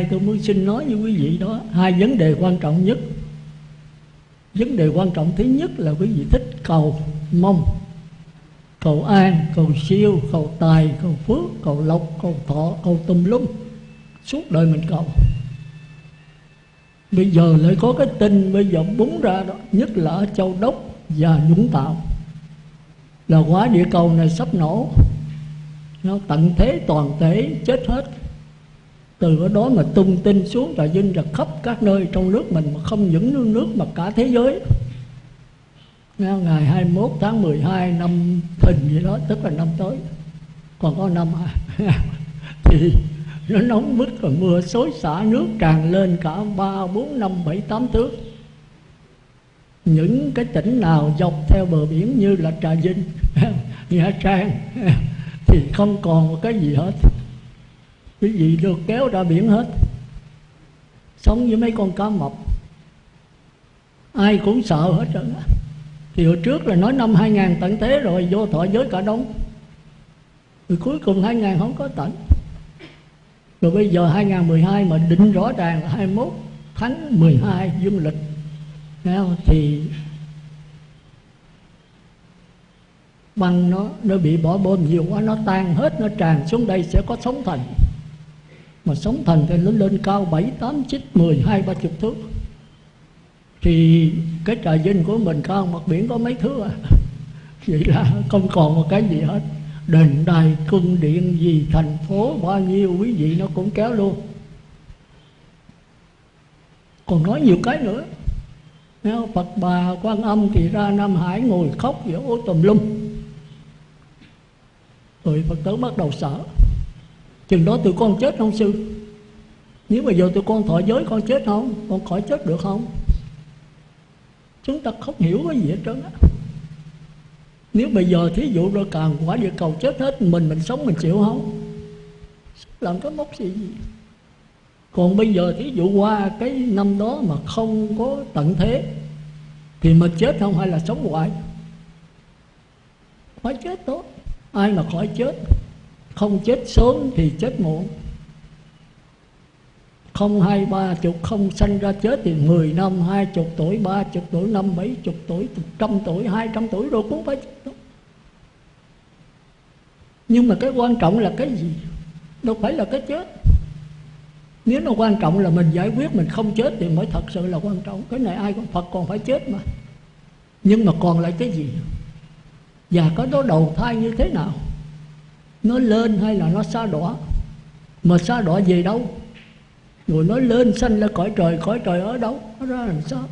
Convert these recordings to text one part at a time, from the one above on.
nay tôi muốn xin nói với quý vị đó, hai vấn đề quan trọng nhất. Vấn đề quan trọng thứ nhất là quý vị thích cầu mong, cầu an, cầu siêu, cầu tài, cầu phước, cầu lộc, cầu thọ, cầu tùm lum. Suốt đời mình cầu. Bây giờ lại có cái tin bây giờ búng ra đó, nhất là ở châu đốc và dũng tạo là quả địa cầu này sắp nổ. Nó tận thế toàn thể, chết hết từ đó mà tung tin xuống trà vinh ra khắp các nơi trong nước mình mà không những nước nước mà cả thế giới. Ngày 21 tháng 12 năm thìn gì đó, tức là năm tới. Còn có năm à? Thì nó nóng bức rồi, mưa xối xả, nước tràn lên cả ba, bốn, năm, bảy, tám thước. Những cái tỉnh nào dọc theo bờ biển như là trà vinh, nha trang, thì không còn một cái gì hết quý vị được kéo ra biển hết. Sống với mấy con cá mập. Ai cũng sợ hết trơn thì hồi trước là nói năm 2000 tận thế rồi, vô thọ giới cả đông rồi cuối cùng 2000 không có tận. Rồi bây giờ 2012 mà định rõ ràng là 21 tháng 12 dương lịch. Không? thì băng nó nó bị bỏ bom nhiều quá, nó tan hết, nó tràn xuống đây sẽ có sóng thành mà sóng thần thì nó lên cao 7, 8, 9, 10, 2, 30 thước. Thì cái trà dinh của mình cao mặt biển có mấy thước à? Vậy là không còn một cái gì hết. Đền đài cung điện gì thành phố bao nhiêu quý vị nó cũng kéo luôn. Còn nói nhiều cái nữa. Nếu Phật bà quan âm thì ra Nam Hải ngồi khóc giữa ô tùm lum. Rồi Phật tử bắt đầu sợ. Chừng đó tụi con chết không sư? Nếu mà giờ tụi con thọ giới, con chết không? Con khỏi chết được không? Chúng ta không hiểu cái gì hết trơn á. Nếu bây giờ thí dụ rồi càng quả địa cầu chết hết, Mình mình sống mình chịu không? Làm cái mốc gì gì? Còn bây giờ thí dụ qua cái năm đó mà không có tận thế, thì mình chết không hay là sống hoài? Khỏi chết tốt. Ai mà khỏi chết? Không chết sớm thì chết muộn. Không hai ba chục, không sanh ra chết thì mười năm, hai chục tuổi, ba chục tuổi, năm bảy chục tuổi trăm tuổi, hai trăm tuổi rồi cũng phải chết đó. nhưng mà cái quan trọng là cái gì? Đâu phải là cái chết. Nếu nó quan trọng là mình giải quyết, mình không chết thì mới thật sự là quan trọng. Cái này ai cũng phật còn phải chết mà. Nhưng mà còn lại cái gì? Và có đó đầu thai như thế nào? Nó lên hay là nó xa đọa mà xa đọa về đâu? Rồi nó lên sanh lên cõi trời cõi trời ở đâu? Nó ra làm sao?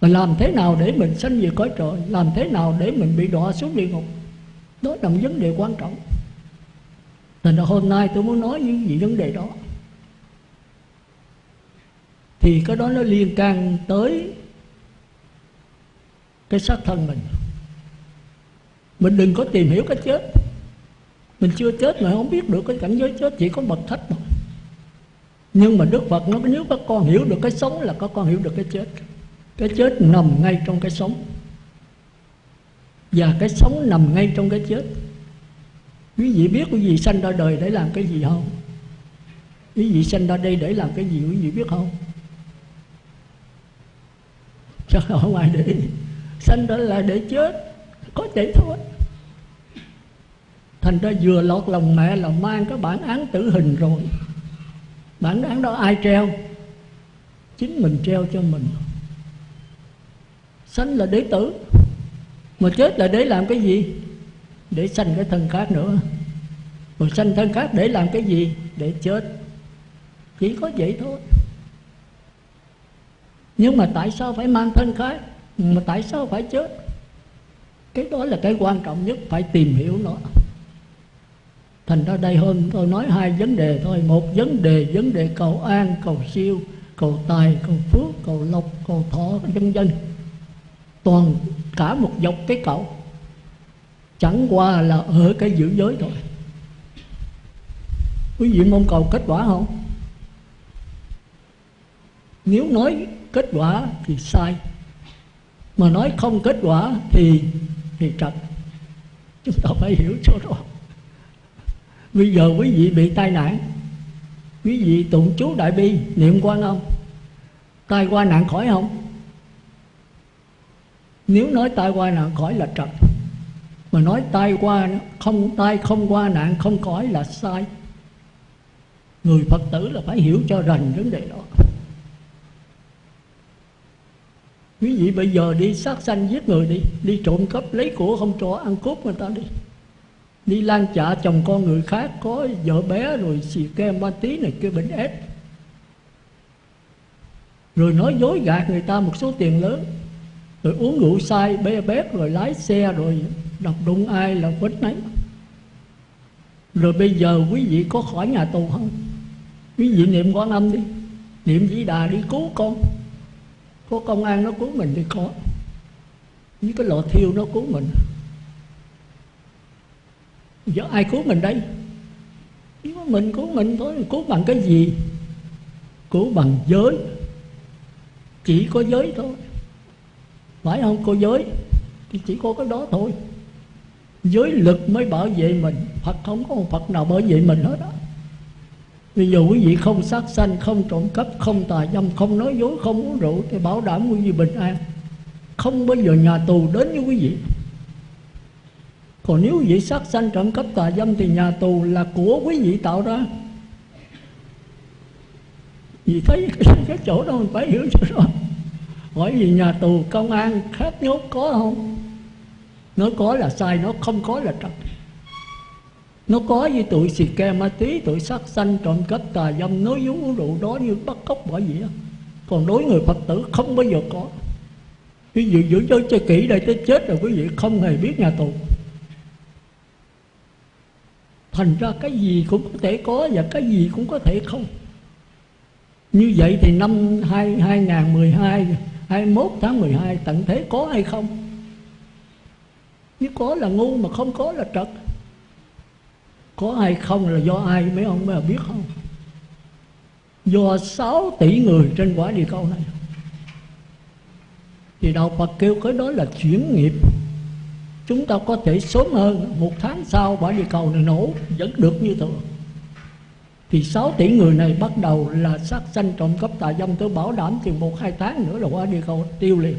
Mà làm thế nào để mình sanh về cõi trời? Làm thế nào để mình bị đọa xuống địa ngục? Đó là một vấn đề quan trọng. Thành ra hôm nay tôi muốn nói những gì vấn đề đó. Thì cái đó nó liên can tới cái xác thân mình. Mình đừng có tìm hiểu cái chết mình chưa chết mà không biết được cái cảnh giới chết, chỉ có bậc thách mà nhưng mà đức phật nó nếu các con hiểu được cái sống là các con hiểu được cái chết. Cái chết nằm ngay trong cái sống. Và cái sống nằm ngay trong cái chết. Quý vị biết quý vị sanh ra đời để làm cái gì không? Quý vị sanh ra đây để làm cái gì quý vị biết không? Chắc không ai để sanh ra là để chết. Có vậy thôi thành ra vừa lọt lòng mẹ là mang cái bản án tử hình rồi. Bản án đó ai treo? Chính mình treo cho mình. Sanh là để tử. Mà chết là để làm cái gì? Để sanh cái thân khác nữa. Mà sanh thân khác để làm cái gì? Để chết. Chỉ có vậy thôi. Nhưng mà tại sao phải mang thân khác? Mà tại sao phải chết? Cái đó là cái quan trọng nhất, phải tìm hiểu nó thành ra đây hôm tôi nói hai vấn đề thôi. Một vấn đề vấn đề cầu an, cầu siêu, cầu tài, cầu phước, cầu lộc, cầu thọ vân dân. Toàn cả một dọc cái cầu chẳng qua là ở cái giữ giới thôi. Quý vị mong cầu kết quả không? Nếu nói kết quả thì sai. Mà nói không kết quả thì thì trật. Chúng ta phải hiểu chỗ đó bây giờ quý vị bị tai nạn. Quý vị tụng chú đại bi niệm quan âm. Tai qua nạn khỏi không? Nếu nói tai qua nạn khỏi là trật. Mà nói tai qua không, tai không qua nạn, không khỏi là sai. Người phật tử là phải hiểu cho rành vấn đề đó. Quý vị bây giờ đi sát sanh giết người đi đi trộm cắp lấy của không cho, ăn cướp người ta đi đi lan chạ chồng con người khác, có vợ bé rồi xì ke ma tí này kia bệnh ép. Rồi nói dối gạt người ta một số tiền lớn. Rồi uống rượu sai bê bét, rồi lái xe, rồi đập đụng ai là quýnh nấy rồi bây giờ quý vị có khỏi nhà tù không? Quý vị niệm quan âm đi. Niệm vĩ đà đi cứu con. Có công an nó cứu mình thì có. Với cái lò thiêu nó cứu mình giờ ai cứu mình đây? Chỉ có mình cứu mình thôi cứu bằng cái gì? Cứu bằng giới. Chỉ có giới thôi. Phải không cô giới? Thì chỉ có cái đó thôi. Giới lực mới bảo vệ mình. Phật không có một Phật nào bảo vệ mình hết đó ví dụ quý vị không sát sanh, không trộm cắp, không tà dâm, không nói dối, không uống rượu Thì bảo đảm quý vị bình an. Không bao giờ nhà tù đến với quý vị. Còn nếu vị sát sanh trộm cắp tà dâm Thì nhà tù là của quý vị tạo ra. Vì thấy cái, cái chỗ đó mình phải hiểu cho rõ. Hỏi vì nhà tù công an khác nhốt có không? Nó có là sai, nó không có là trật. Nó có như tụi xì ke ma tí tụi sát sanh trộm cắp tà dâm nói dối uống rượu đó như bắt cóc bởi vậy còn đối người phật tử không bao giờ có. Ví dụ giữ cho cho kỹ đây tới chết rồi quý vị không hề biết nhà tù thành ra cái gì cũng có thể có và cái gì cũng có thể không. Như vậy thì năm 2, 2012 21 tháng 12 tận thế có hay không? Nếu có là ngu mà không có là trật. Có hay không là do ai mấy ông mới biết không? Do 6 tỷ người trên quả địa cầu này. Thì đạo Phật kêu cái đó là chuyển nghiệp chúng ta có thể sớm hơn một tháng sau quả địa cầu này nổ vẫn được như thường. Thì 6 tỷ người này bắt đầu là sát sanh trộm cắp tà dâm tôi bảo đảm thì một hai tháng nữa là quả địa cầu tiêu liền.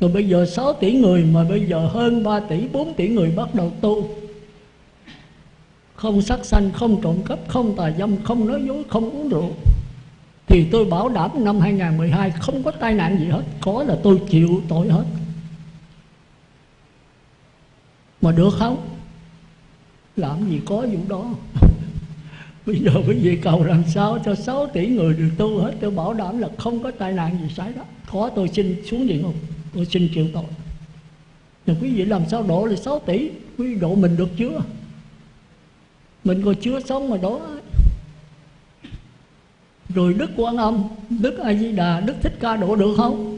Rồi bây giờ 6 tỷ người mà bây giờ hơn 3 tỷ 4 tỷ người bắt đầu tu. Không sát sanh, không trộm cắp, không tà dâm, không nói dối, không uống rượu. Thì tôi bảo đảm năm 2012 không có tai nạn gì hết Có là tôi chịu tội hết. Mà được không? Làm gì có vụ đó? Bây giờ quý vị cầu làm sao cho 6 tỷ người được tu hết? Tôi bảo đảm là không có tai nạn gì xảy ra. Có tôi xin xuống địa ngục tôi xin chịu tội. Nhưng quý vị làm sao độ là 6 tỷ? Quý vị độ mình được chưa? Mình còn chưa sống mà đó rồi đức quan âm, đức a di đà, đức thích ca độ được không?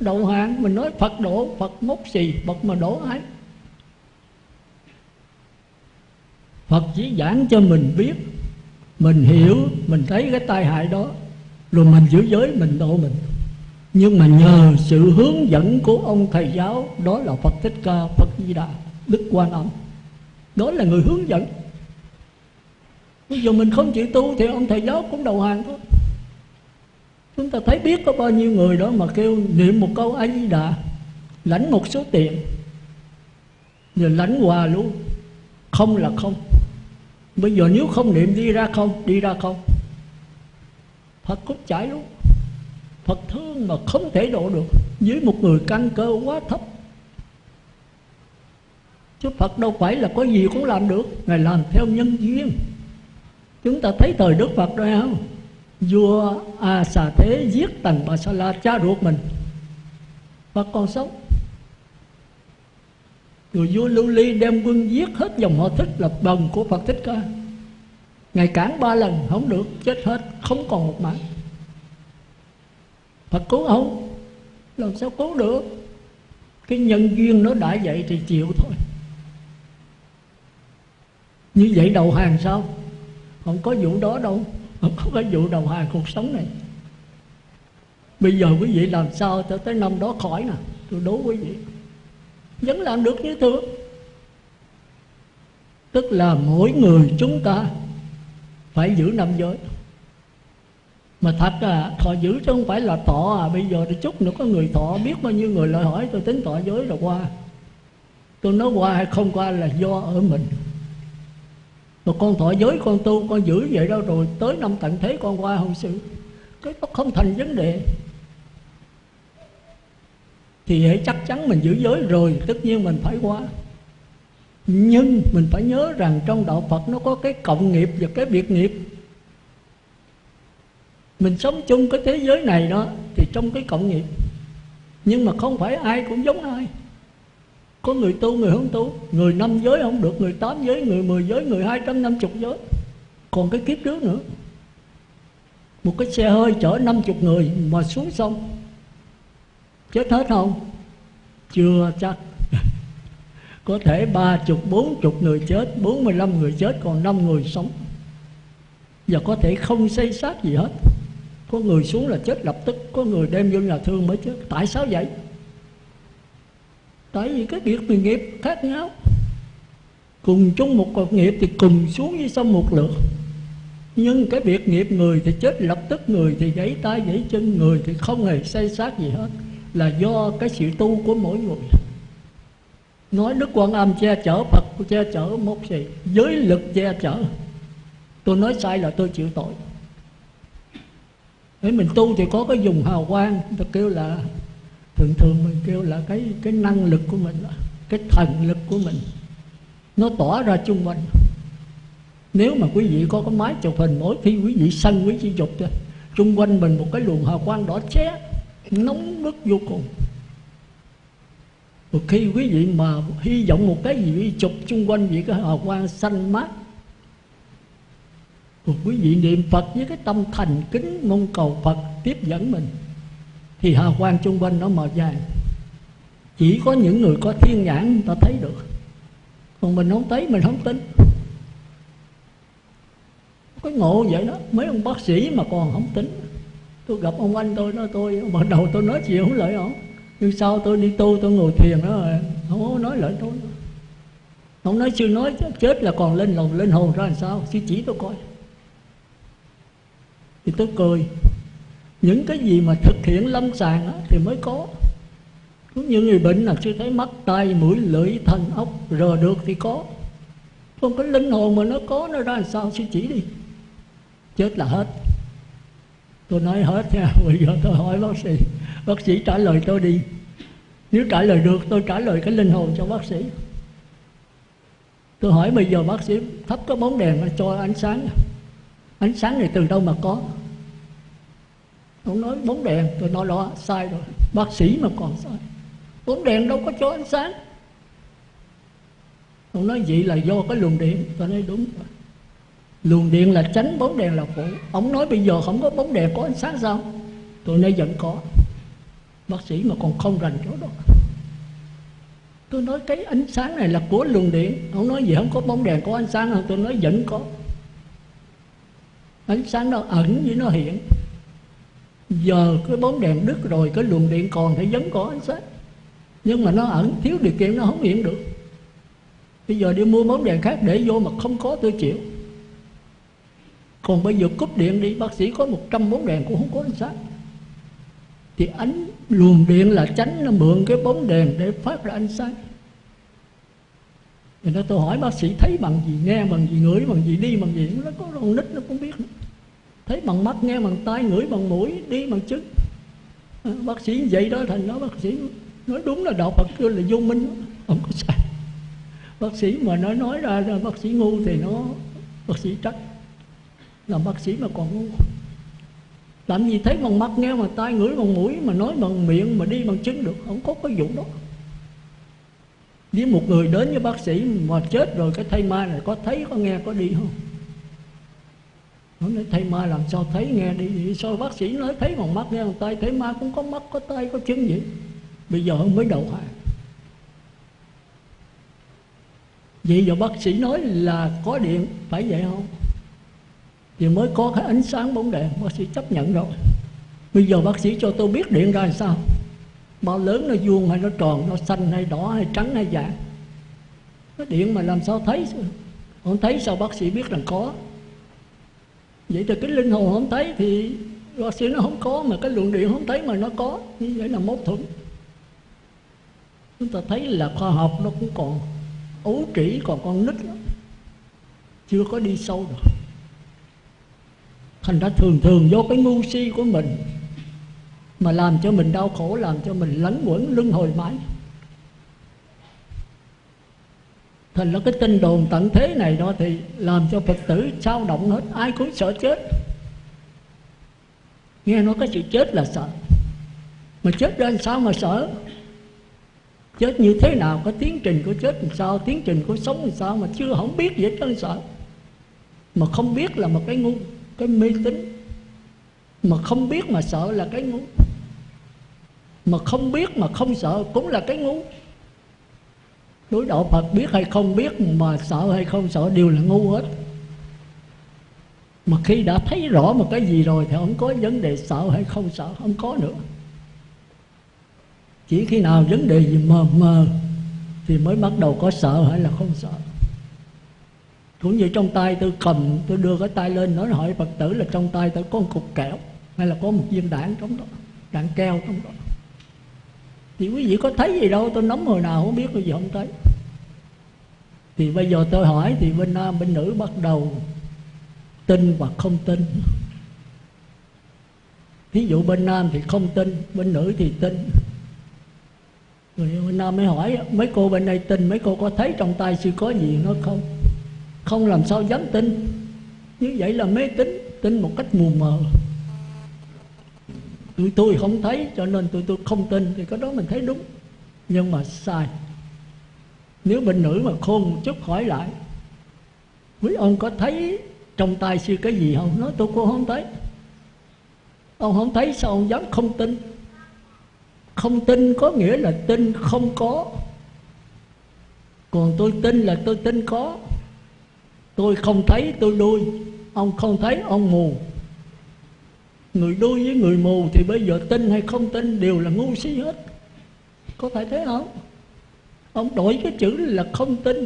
Đầu hàng mình nói phật độ phật mốc gì phật mà đổ ấy. Phật chỉ giảng cho mình biết, mình hiểu, mình thấy cái tai hại đó, rồi mình giữ giới, mình độ mình. Nhưng mà nhờ sự hướng dẫn của ông thầy giáo, đó là phật thích ca, phật di đà, đức quan âm. Đó là người hướng dẫn. Bây giờ mình không chịu tu thì ông thầy giáo cũng đầu hàng thôi chúng ta thấy biết có bao nhiêu người đó mà kêu, niệm một câu a di đà lãnh một số tiền, rồi lãnh quà luôn không là không. Bây giờ nếu không niệm đi ra không, đi ra không. Phật cũng chảy luôn Phật thương mà không thể độ được. Với một người căn cơ quá thấp. Chứ Phật đâu phải là có gì cũng làm được. Ngài làm theo nhân duyên. Chúng ta thấy thời Đức Phật rồi không? Vua A Xà Thế giết Tần Bà Sa La cha ruột mình. Và còn sống. Rồi vua Lưu Ly đem quân giết hết dòng họ thích là bần của Phật Thích Ca. Ngài cản ba lần, không được, chết hết, Không còn một mạng. Phật cứu không Làm sao cứu được? Cái nhân duyên nó đã vậy thì chịu thôi. Như vậy đầu hàng sao? Không có vụ đó đâu. Không có vụ đầu hàng cuộc sống này. Bây giờ quý vị làm sao tới tới năm đó khỏi nè? Tôi đố quý vị. Vẫn làm được như thường. Tức là mỗi người chúng ta phải giữ năm giới. Mà thật à thọ giữ chứ không phải là thọ à. Bây giờ thì chút nữa có người thọ, biết bao nhiêu người lại hỏi tôi tính thọ giới rồi qua. Tôi nói qua hay không qua là do ở mình mà con thọ giới con tu, con giữ vậy đâu rồi? Tới năm tận thế con qua hậu sự. Cái đó không thành vấn đề. Thì hãy chắc chắn mình giữ giới rồi, tất nhiên mình phải qua. Nhưng mình phải nhớ rằng trong đạo Phật nó có cái cộng nghiệp và cái biệt nghiệp. Mình sống chung cái thế giới này đó, thì trong cái cộng nghiệp. Nhưng mà không phải ai cũng giống ai có người tu, người không tu. Người năm giới không được, người tám giới, người mười giới, người hai trăm năm chục giới. Còn cái kiếp trước nữa. Một cái xe hơi chở năm chục người mà xuống sông. Chết hết không? Chưa chắc. Có thể ba chục, bốn chục người chết, bốn mươi lăm người chết, còn năm người sống. Và có thể không xây xác gì hết. Có người xuống là chết lập tức, có người đem vô nhà thương mới chết. Tại sao vậy? Tại vì cái việc người nghiệp khác nhau. Cùng chung một cột nghiệp thì cùng xuống với sông một lượt. Nhưng cái việc nghiệp người thì chết lập tức, người thì gãy tay, gãy chân, người thì không hề say sát gì hết. Là do cái sự tu của mỗi người. Nói đức quan âm che chở, phật che chở một gì giới lực che chở. Tôi nói sai là tôi chịu tội. Để mình tu thì có cái dùng hào quang được kêu là thường thường mình kêu là cái cái năng lực của mình cái thần lực của mình nó tỏa ra chung quanh. Nếu mà quý vị có cái máy chụp hình mỗi khi quý vị sân quý vị chụp thôi chung quanh mình một cái luồng hào quang đỏ ché, nóng bức vô cùng. Một khi quý vị mà hy vọng một cái gì chụp chung quanh vị cái hào quang xanh mát một quý vị niệm Phật với cái tâm thành kính mong cầu Phật tiếp dẫn mình thì hào quang chung quanh nó màu vàng chỉ có những người có thiên nhãn người ta thấy được. Còn mình không thấy, mình không tin. Cái ngộ vậy đó. Mấy ông bác sĩ mà còn không tính tôi gặp ông anh tôi nói tôi, bắt đầu tôi nói chuyện không lợi ổng nhưng sau tôi đi tu tôi ngồi thiền đó rồi, không có nói lợi tôi. Ông nói chưa nói chết là còn lên lòng lên hồn ra làm sao? Chứ chỉ tôi coi. Thì tôi cười những cái gì mà thực hiện lâm sàng thì mới có. Cũng như người bệnh là chưa thấy mắt tay mũi, lưỡi thần ốc, rờ được thì có. Không có linh hồn mà nó có, nó ra làm sao? Suy chỉ đi. Chết là hết. Tôi nói hết nha, bây giờ tôi hỏi bác sĩ. Bác sĩ trả lời tôi đi. Nếu trả lời được, tôi trả lời cái linh hồn cho bác sĩ. Tôi hỏi bây giờ bác sĩ thắp cái bóng đèn cho ánh sáng. Ánh sáng này từ đâu mà có? Ông nói bóng đèn, tôi nói đó sai rồi. Bác sĩ mà còn sai. Bóng đèn đâu có cho ánh sáng. Ông nói vậy là do cái luồng điện. Tôi nói đúng rồi. Luồng điện là tránh bóng đèn là phụ. Ông nói bây giờ không có bóng đèn có ánh sáng sao? Tôi nói vẫn có. Bác sĩ mà còn không rành chỗ đó. Tôi nói cái ánh sáng này là của luồng điện. Ông nói gì không có bóng đèn có ánh sáng không? Tôi nói vẫn có. Ánh sáng nó ẩn với nó hiện giờ cái bóng đèn đứt rồi cái luồng điện còn thì vẫn có ánh sáng. Nhưng mà nó ẩn, thiếu điều kiện nó không hiện được. Bây giờ đi mua bóng đèn khác để vô mà không có tôi chịu. Còn bây giờ cúp điện đi, bác sĩ có 100 bóng đèn cũng không có ánh sáng. Thì ánh, luồng điện là tránh, nó mượn cái bóng đèn để phát ra ánh sáng. Thì nó tôi hỏi bác sĩ, thấy bằng gì? Nghe bằng gì? Ngửi bằng gì? Đi bằng gì? Nó có con nít nó cũng biết thấy bằng mắt nghe bằng tai ngửi bằng mũi đi bằng chân. À, bác sĩ vậy đó thành nói bác sĩ nói đúng là đạo Phật kêu là vô minh. Không có sai. Bác sĩ mà nói nói ra, là bác sĩ ngu thì nó bác sĩ trách. Là bác sĩ mà còn ngu. Làm gì thấy bằng mắt nghe bằng tai ngửi bằng mũi mà nói bằng miệng mà đi bằng chân được. Không có cái vụ đó. Nếu một người đến với bác sĩ mà chết rồi cái thây ma này có thấy có nghe có đi không? Nó nói thầy ma làm sao? Thấy nghe đi. Vậy sao bác sĩ nói, thấy bằng mắt nghe bằng tay, thấy ma cũng có mắt, có tay, có chân vậy? Bây giờ mới đầu hàng vậy giờ bác sĩ nói là có điện, phải vậy không? Thì mới có cái ánh sáng bóng đèn, bác sĩ chấp nhận rồi. Bây giờ bác sĩ cho tôi biết điện ra làm sao? Bao lớn nó vuông hay nó tròn, nó xanh hay đỏ hay trắng hay vàng? Cái điện mà làm sao thấy? Không thấy sao bác sĩ biết rằng có? Vậy thì cái linh hồn không thấy thì bác nó không có, mà cái luồng điện không thấy mà nó có. Như vậy là mâu thuẫn. Chúng ta thấy là khoa học nó cũng còn ấu trĩ, còn con nít lắm. Chưa có đi sâu được. Thành ra thường thường do cái ngu si của mình mà làm cho mình đau khổ, làm cho mình lấn quẩn, luân hồi mãi. Thành là cái tin đồn tận thế này đó thì làm cho phật tử sao động hết, ai cũng sợ chết. Nghe nói cái sự chết là sợ. Mà chết ra sao mà sợ? Chết như thế nào? Có tiến trình của chết làm sao? Tiến trình của sống làm sao mà chưa không biết gì hết sợ. Mà không biết là một cái ngu, cái mê tín. Mà không biết mà sợ là cái ngu. Mà không biết mà không sợ cũng là cái ngu đối đạo Phật biết hay không biết, mà sợ hay không sợ đều là ngu hết. Mà khi đã thấy rõ một cái gì rồi thì không có vấn đề sợ hay không sợ, không có nữa. Chỉ khi nào vấn đề gì mờ mờ thì mới bắt đầu có sợ hay là không sợ. Cũng như trong tay tôi cầm, tôi đưa cái tay lên nói hỏi phật tử là trong tay tôi có một cục kẹo hay là có một viên đạn trong đó, đạn keo trong đó thì quý vị có thấy gì đâu, tôi nắm hồi nào không biết cái gì không thấy. Thì bây giờ tôi hỏi, thì bên nam, bên nữ bắt đầu tin hoặc không tin. Ví dụ bên nam thì không tin, bên nữ thì tin. Rồi bên nam mới hỏi, mấy cô bên đây tin, mấy cô có thấy trong tay sư có gì nó không? Không làm sao dám tin. Như vậy là mê tín, tin một cách mù mờ tôi, tôi không thấy cho nên tôi tôi không tin thì cái đó mình thấy đúng. Nhưng mà sai. Nếu bệnh nữ mà khôn một chút hỏi lại quý ông có thấy trong tay sư cái gì không? Nói tôi cũng không thấy. Ông không thấy sao ông dám không tin? Không tin có nghĩa là tin không có. Còn tôi tin là tôi tin có. Tôi không thấy tôi đuôi ông không thấy ông mù người đuôi với người mù thì bây giờ tin hay không tin đều là ngu si hết. Có phải thế không? Ông đổi cái chữ là không tin.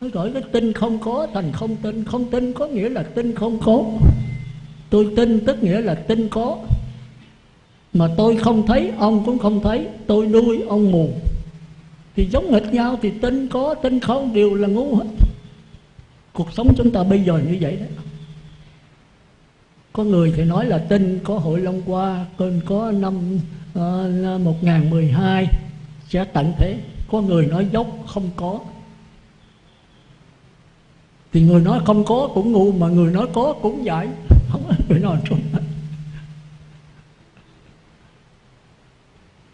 Nó đổi cái tin không có thành không tin. Không tin có nghĩa là tin không có. Tôi tin tức nghĩa là tin có. Mà tôi không thấy, ông cũng không thấy. Tôi nuôi ông mù. Thì giống nghịch nhau, thì tin có, tin không đều là ngu hết. Cuộc sống chúng ta bây giờ như vậy đấy có người thì nói là tin có hội Long qua Cơn có năm ờ, uh, 1012 sẽ tận thế. Có người nói dốc không có. Thì người nói không có cũng ngu Mà người nói có cũng vậy Không người nói trong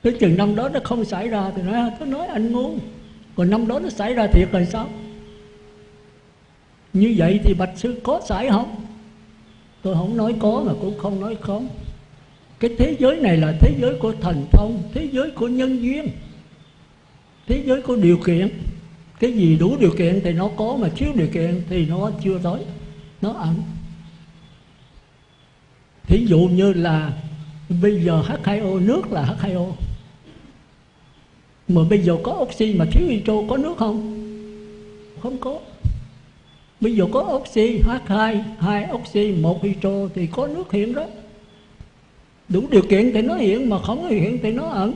Tới chừng năm đó nó không xảy ra Thì nói tôi nói anh ngu. Còn năm đó nó xảy ra thiệt rồi sao? Như vậy thì Bạch Sư có xảy không? Tôi không nói có mà cũng không nói không. Cái thế giới này là thế giới của thần thông, thế giới của nhân duyên, thế giới của điều kiện. Cái gì đủ điều kiện thì nó có, mà thiếu điều kiện thì nó chưa tới, nó ẩn. Thí dụ như là bây giờ H2O nước là H2O mà bây giờ có oxy mà thiếu hydro, có nước không? Không có. Bây giờ có oxy H2 hai oxy, một hydro thì có nước hiện đó. Đủ điều kiện thì nó hiện mà không hiện thì nó ẩn.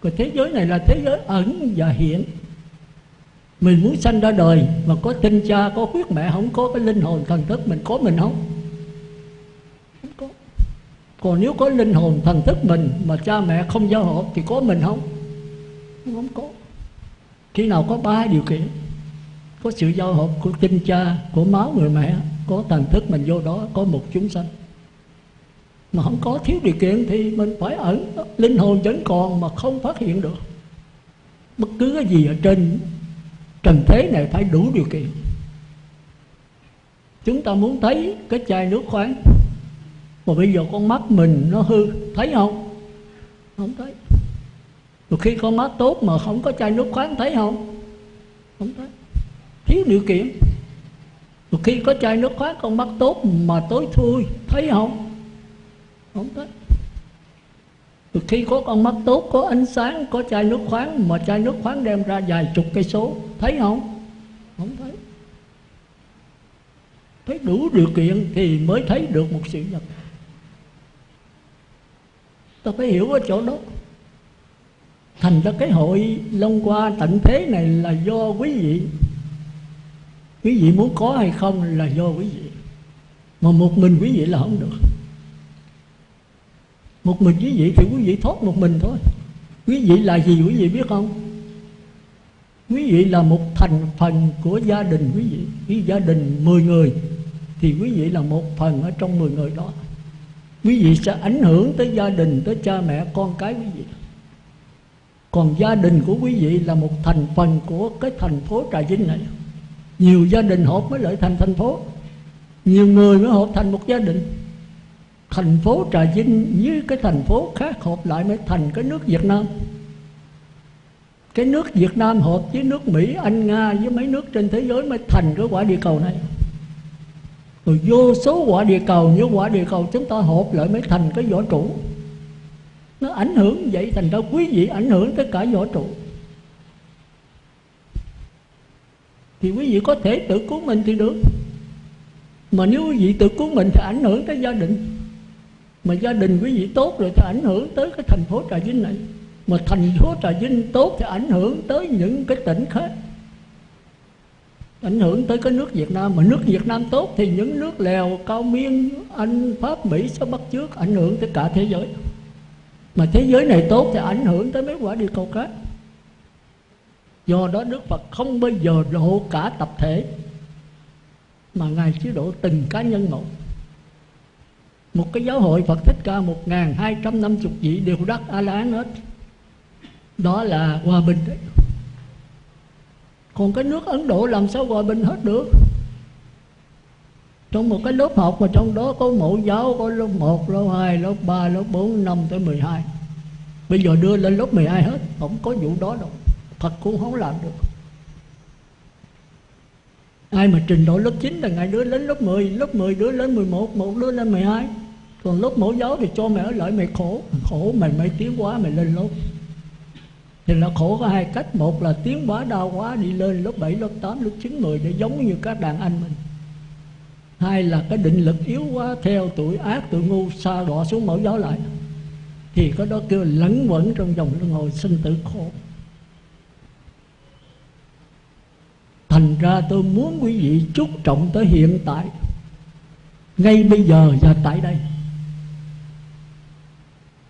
Còn thế giới này là thế giới ẩn và hiện. Mình muốn sanh ra đời mà có tinh cha, có huyết mẹ, không có cái linh hồn thần thức mình có mình không? Không có. Còn nếu có linh hồn thần thức mình mà cha mẹ không giao hợp thì có mình không? Không có. Khi nào có ba điều kiện? Có sự giao hợp của tinh cha, của máu người mẹ, có thành thức mình vô đó có một chúng sanh. Mà không có thiếu điều kiện thì mình phải ẩn linh hồn vẫn còn mà không phát hiện được. Bất cứ cái gì ở trên trần thế này phải đủ điều kiện. Chúng ta muốn thấy cái chai nước khoáng, mà bây giờ con mắt mình nó hư, thấy không? Không thấy. Rồi khi con mắt tốt mà không có chai nước khoáng, thấy không? Không thấy thiếu điều kiện. Một khi có chai nước khoáng, con mắt tốt mà tối thui, thấy không? Không thấy. Một khi có con mắt tốt, có ánh sáng, có chai nước khoáng mà chai nước khoáng đem ra vài chục cây số, thấy không? Không thấy. Thấy đủ điều kiện thì mới thấy được một sự vật ta phải hiểu ở chỗ đó. Thành ra cái hội long qua tận thế này là do quý vị quý vị muốn có hay không là do quý vị. Mà một mình quý vị là không được. Một mình quý vị thì quý vị thoát một mình thôi. Quý vị là gì quý vị biết không? Quý vị là một thành phần của gia đình quý vị. Khi gia đình 10 người thì quý vị là một phần ở trong 10 người đó. Quý vị sẽ ảnh hưởng tới gia đình, tới cha mẹ, con cái quý vị. Còn gia đình của quý vị là một thành phần của cái thành phố Trà Vinh này nhiều gia đình họp mới lại thành thành phố. Nhiều người mới họp thành một gia đình. Thành phố Trà Vinh với cái thành phố khác họp lại mới thành cái nước Việt Nam. Cái nước Việt Nam hợp với nước Mỹ, Anh, Nga với mấy nước trên thế giới mới thành cái quả địa cầu này. Rồi vô số quả địa cầu như quả địa cầu chúng ta hợp lại mới thành cái võ trụ. Nó ảnh hưởng vậy thành ra quý vị ảnh hưởng tới cả võ trụ. Thì quý vị có thể tự cứu mình thì được. Mà nếu quý vị tự cứu mình thì ảnh hưởng tới gia đình. Mà gia đình quý vị tốt rồi thì ảnh hưởng tới cái thành phố trà vinh này. Mà thành phố trà vinh tốt thì ảnh hưởng tới những cái tỉnh khác. Ảnh hưởng tới cái nước Việt Nam. Mà nước Việt Nam tốt thì những nước Lèo, Cao Miên, Anh, Pháp, Mỹ sẽ bắt trước ảnh hưởng tới cả thế giới. Mà thế giới này tốt thì ảnh hưởng tới mấy quả địa cầu khác do đó Đức Phật không bao giờ độ cả tập thể mà ngài chỉ độ từng cá nhân một. Một cái giáo hội Phật thích ca một ngàn hai trăm năm chục vị đều đắc a la hán hết. Đó là hòa bình đấy. Còn cái nước ấn độ làm sao hòa bình hết được? Trong một cái lớp học mà trong đó có mẫu giáo có lớp 1, lớp 2, lớp 3, lớp 4, 5 tới 12 Bây giờ đưa lên lớp 12 hết Không có vụ đó đâu. Phật cũng không làm được. Ai mà trình độ lớp 9 là ngày đứa lên lớp 10 Lớp 10 đứa lên 11, một đứa lên 12 Còn lớp mẫu giáo thì cho mày ở lại mày khổ. Khổ mày mày tiến quá mày lên lớp. Thì là khổ có hai cách. Một là tiến quá đau quá đi lên lớp 7, lớp 8, lớp 9, 10 Để giống như các đàn anh mình. Hai là cái định lực yếu quá Theo tuổi ác, tuổi ngu xa đọa xuống mẫu giáo lại. Thì có đó kêu lẫn quẩn trong dòng luân hồi sinh tử khổ. Thành ra tôi muốn quý vị chú trọng tới hiện tại. Ngay bây giờ và tại đây.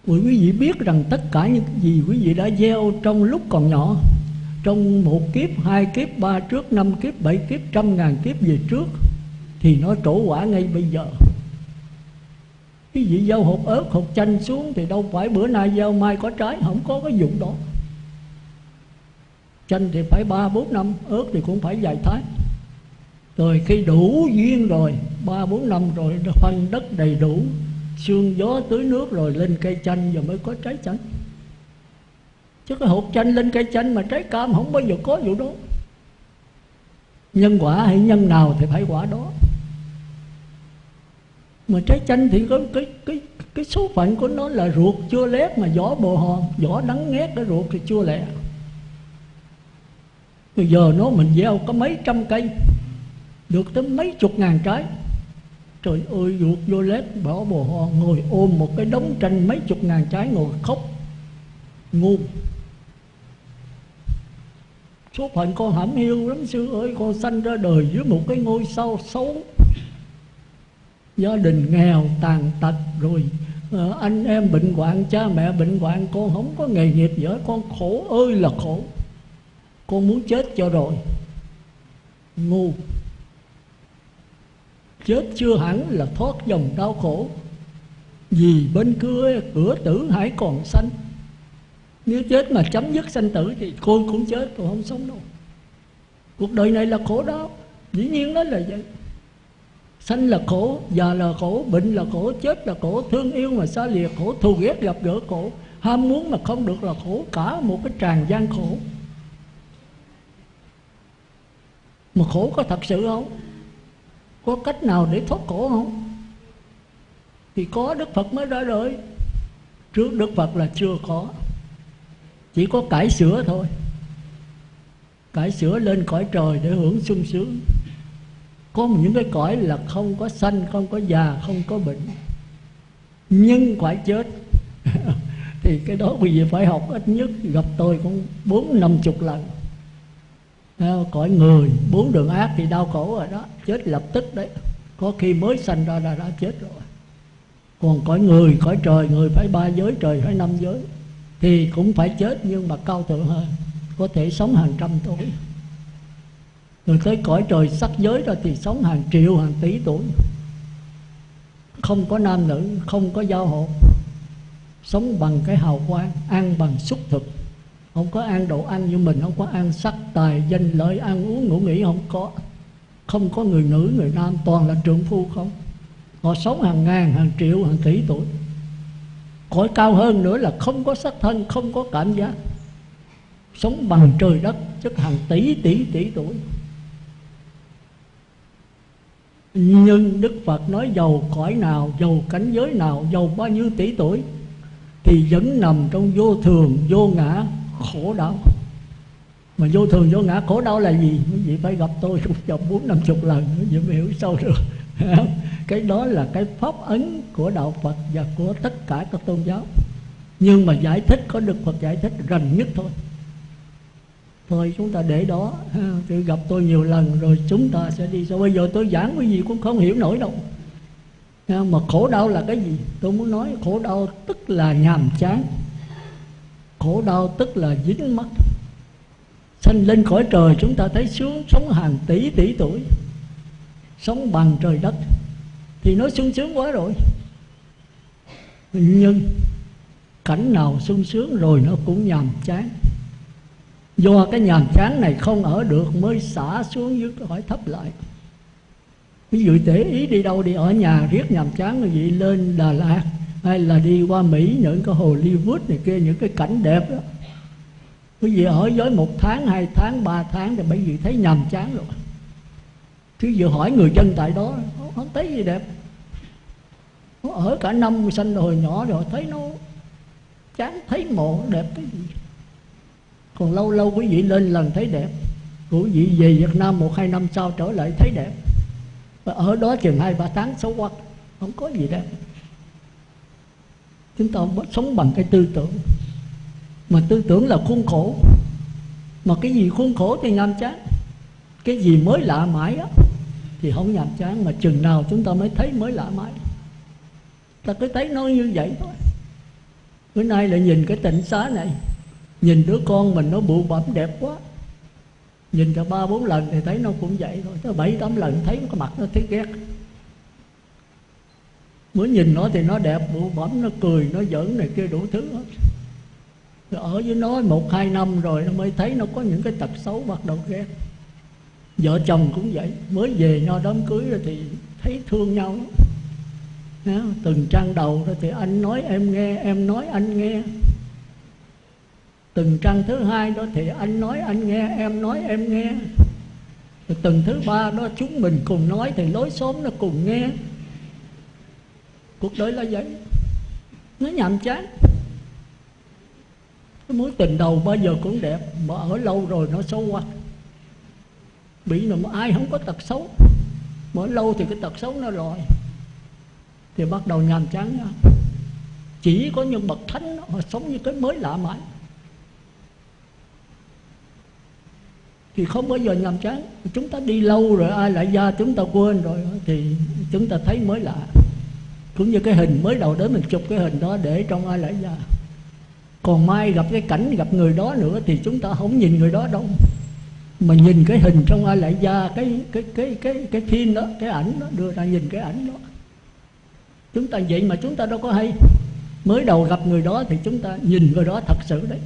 Quý vị biết rằng tất cả những gì quý vị đã gieo trong lúc còn nhỏ Trong một kiếp, hai kiếp, ba trước, năm kiếp, bảy kiếp, trăm ngàn kiếp về trước Thì nó trổ quả ngay bây giờ. Quý vị gieo hộp ớt, hộp chanh xuống Thì đâu phải bữa nay gieo mai có trái Không có cái dụng đó. Chanh thì phải ba, bốn năm Ớt thì cũng phải vài tháng. Rồi khi đủ duyên rồi, ba, bốn năm rồi phân đất đầy đủ, Sương gió tưới nước rồi lên cây chanh Rồi mới có trái chanh. Chứ cái hột chanh lên cây chanh Mà trái cam không bao giờ có vụ đó. Nhân quả hay nhân nào thì phải quả đó. Mà trái chanh thì có cái cái cái số phận của nó là ruột chưa lét Mà vỏ bồ hòn Vỏ đắng ngét cái ruột thì chưa lẹ. Bây giờ nó mình gieo có mấy trăm cây Được tới mấy chục ngàn trái Trời ơi ruột vô lết bỏ bồ ho Ngồi ôm một cái đống tranh mấy chục ngàn trái ngồi khóc Ngu. Số phận con hãm hiu lắm sư ơi Con sanh ra đời dưới một cái ngôi sao xấu. Gia đình nghèo tàn tật rồi à, Anh em bệnh hoạn, cha mẹ bệnh hoạn Con không có nghề nghiệp gì Con khổ ơi là khổ. Con muốn chết cho rồi. Ngu. Chết chưa hẳn là thoát dòng đau khổ. Vì bên cửa, cửa tử hãy còn sanh Nếu chết mà chấm dứt sanh tử Thì con cũng chết còn không sống đâu. Cuộc đời này là khổ đau Dĩ nhiên đó là vậy. Sanh là khổ, già là khổ, bệnh là khổ, chết là khổ Thương yêu mà xa lìa khổ, thù ghét gặp gỡ khổ. Ham muốn mà không được là khổ Cả một cái tràn gian khổ. Mà khổ có thật sự không? có cách nào để thoát khổ không? Thì có đức phật mới ra đời. Trước đức phật là chưa có. Chỉ có cải sửa thôi. Cải sửa lên cõi trời để hưởng sung sướng. Có những cái cõi là không có sanh, không có già, không có bệnh. Nhưng phải chết. Thì cái đó quý vị phải học ít nhất. Gặp tôi cũng bốn năm chục lần. Ờ, cõi người, bốn đường ác thì đau khổ rồi đó. Chết lập tức đấy. Có khi mới sanh ra là đã chết rồi. Còn cõi người, cõi trời, người phải ba giới, trời phải năm giới. Thì cũng phải chết nhưng mà cao thượng hơn. Có thể sống hàng trăm tuổi. Rồi tới cõi trời sắc giới rồi thì sống hàng triệu, hàng tỷ tuổi. Không có nam nữ, không có giao hộ sống bằng cái hào quang, ăn bằng xúc thực không có ăn đồ ăn như mình không có ăn sắc tài danh lợi ăn uống ngủ nghỉ không có. Không có người nữ người nam toàn là trượng phu không? Họ sống hàng ngàn hàng triệu hàng tỷ tuổi. Cõi cao hơn nữa là không có sắc thân không có cảm giác. Sống bằng trời đất chất hàng tỷ tỷ tỷ tuổi. Nhưng đức phật nói giàu cõi nào giàu cảnh giới nào giàu bao nhiêu tỷ tuổi thì vẫn nằm trong vô thường vô ngã khổ đau. Mà vô thường, vô ngã, khổ đau là gì? Quý vị phải gặp tôi chục vòng bốn năm chục lần, quý vị mới hiểu sâu được. Cái đó là cái pháp ấn của đạo phật và của tất cả các tôn giáo. Nhưng mà giải thích, có được phật giải thích rành nhất thôi. Thôi, chúng ta để đó. Tự gặp tôi nhiều lần rồi, chúng ta sẽ đi. Sau bây giờ tôi giảng cái gì cũng không hiểu nổi đâu. Mà khổ đau là cái gì? Tôi muốn nói khổ đau tức là nhàm chán khổ đau tức là dính mắt. Sanh lên khỏi trời, chúng ta thấy xuống, sống hàng tỷ tỷ tuổi, sống bằng trời đất, thì nó sung sướng quá rồi. Nhưng cảnh nào sung sướng rồi nó cũng nhàm chán. Do cái nhàm chán này không ở được mới xả xuống dưới khỏi thấp lại. Ví dụ để ý đi đâu đi, ở nhà riết nhàm chán rồi vậy lên Đà Lạt hay là đi qua Mỹ, những cái Hollywood này kia, những cái cảnh đẹp đó. Quý vị ở với một tháng, hai tháng, ba tháng thì bởi vì thấy nhàm chán rồi. Chứ vừa hỏi người dân tại đó, không thấy gì đẹp. Ở cả năm sanh hồi nhỏ rồi thấy nó chán, thấy mộ đẹp cái gì. Còn lâu lâu quý vị lên lần thấy đẹp. Quý vị về Việt Nam một, hai năm sau trở lại thấy đẹp. Và ở đó chừng hai, ba tháng xấu quá không có gì đẹp chúng ta sống bằng cái tư tưởng. Mà tư tưởng là khuôn khổ. Mà cái gì khuôn khổ thì nhàm chán. Cái gì mới lạ mãi á, thì không nhàm chán. Mà chừng nào chúng ta mới thấy mới lạ mãi. Ta cứ thấy nó như vậy thôi. Bữa nay lại nhìn cái tịnh xá này. Nhìn đứa con mình nó bụ bẩm đẹp quá. Nhìn cho ba bốn lần thì thấy nó cũng vậy thôi. Tới bảy tám lần thấy cái mặt nó thấy ghét mới nhìn nó thì nó đẹp bụ bẩm nó cười nó giỡn này kia đủ thứ hết. Rồi ở với nó một hai năm rồi nó mới thấy nó có những cái tật xấu bắt đầu ghét. Vợ chồng cũng vậy mới về nhau đám cưới rồi thì thấy thương nhau. Đó, từng trang đầu rồi thì anh nói em nghe em nói anh nghe. Từng trang thứ hai đó thì anh nói anh nghe em nói em nghe. Rồi từng thứ ba đó chúng mình cùng nói thì lối xóm nó cùng nghe cuộc đời là vậy. Nó nhàm chán. Cái mối tình đầu bao giờ cũng đẹp, mà ở lâu rồi nó xấu quá. Bị mà ai không có tật xấu. Mà ở lâu thì cái tật xấu nó lòi. Thì bắt đầu nhàm chán đó. chỉ có những bậc thánh họ sống như cái mới lạ mãi. Thì không bao giờ nhàm chán. Chúng ta đi lâu rồi, ai lại ra chúng ta quên rồi thì chúng ta thấy mới lạ cũng như cái hình mới đầu đến mình chụp cái hình đó để trong ai lại ra. Còn mai gặp cái cảnh gặp người đó nữa thì chúng ta không nhìn người đó đâu. Mà nhìn cái hình trong ai lại ra, cái cái cái cái cái phim đó, cái ảnh đó, đưa ra nhìn cái ảnh đó. Chúng ta vậy mà chúng ta đâu có hay. Mới đầu gặp người đó thì chúng ta nhìn người đó thật sự đấy.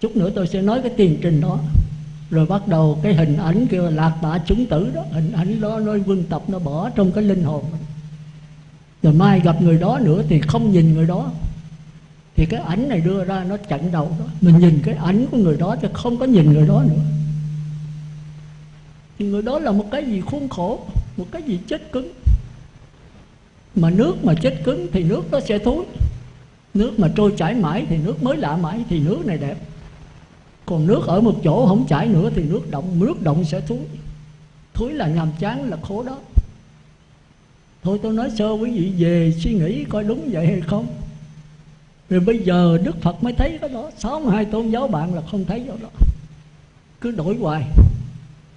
Chút nữa tôi sẽ nói cái tiền trình đó. Rồi bắt đầu cái hình ảnh kêu lạc bạ chúng tử đó. Hình ảnh đó, nó quân tập, nó bỏ trong cái linh hồn rồi mai gặp người đó nữa thì không nhìn người đó. Thì cái ảnh này đưa ra nó chặn đầu đó. Mình nhìn cái ảnh của người đó chứ không có nhìn người đó nữa. Thì người đó là một cái gì khuôn khổ một cái gì chết cứng. Mà nước mà chết cứng thì nước nó sẽ thối. Nước mà trôi chảy mãi thì nước mới lạ mãi thì nước này đẹp. Còn nước ở một chỗ không chảy nữa thì nước động nước động sẽ thối, thối là nhàm chán là khổ đó thôi tôi nói sơ quý vị về suy nghĩ coi đúng vậy hay không? Rồi bây giờ đức phật mới thấy cái đó. Sáu hai tôn giáo bạn là không thấy chỗ đó. Cứ đổi hoài.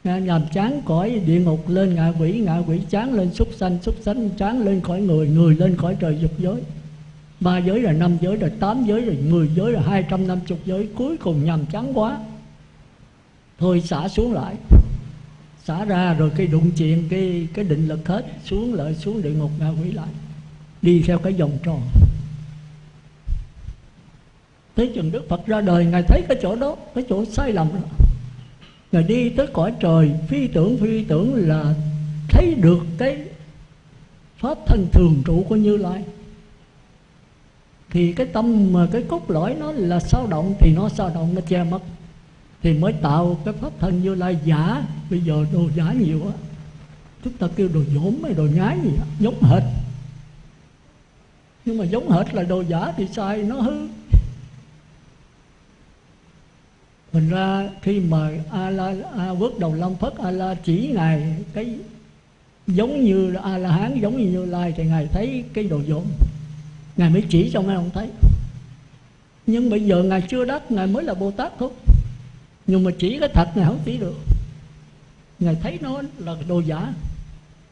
Nhàm chán cõi, địa ngục lên ngạ quỷ ngạ quỷ chán lên súc sanh súc sanh chán lên khỏi người người lên khỏi trời dục giới. Ba giới là năm giới rồi tám giới rồi mười giới rồi hai trăm năm chục giới. Cuối cùng nhàm chán quá. Thôi xả xuống lại xả ra rồi cái đụng chuyện cái cái định lực hết, xuống lại xuống địa ngục, ngạ quỷ lại. Đi theo cái vòng tròn. Tới chừng đức phật ra đời, ngài thấy cái chỗ đó, cái chỗ sai lầm đó. Ngài đi tới cõi trời, phi tưởng phi tưởng là thấy được cái pháp thân thường trụ của Như Lai. Thì cái tâm mà cái cốt lõi nó là sao động thì nó sao động, nó che mất thì mới tạo cái pháp thân Như Lai giả. Bây giờ đồ giả nhiều quá. Chúng ta kêu đồ dỗm hay đồ nhái gì đó, giống hệt. Nhưng mà giống hệt là đồ giả thì sai nó hư. Mình ra khi mà a la a vớt đầu long phất a la chỉ ngài cái giống như a la hán giống như như lai thì ngài thấy cái đồ dỗm. Ngài mới chỉ cho ngài không thấy. Nhưng bây giờ ngài chưa đắc ngài mới là bồ tát thôi nhưng mà chỉ cái thật ngài không chỉ được. Ngài thấy nó là đồ giả.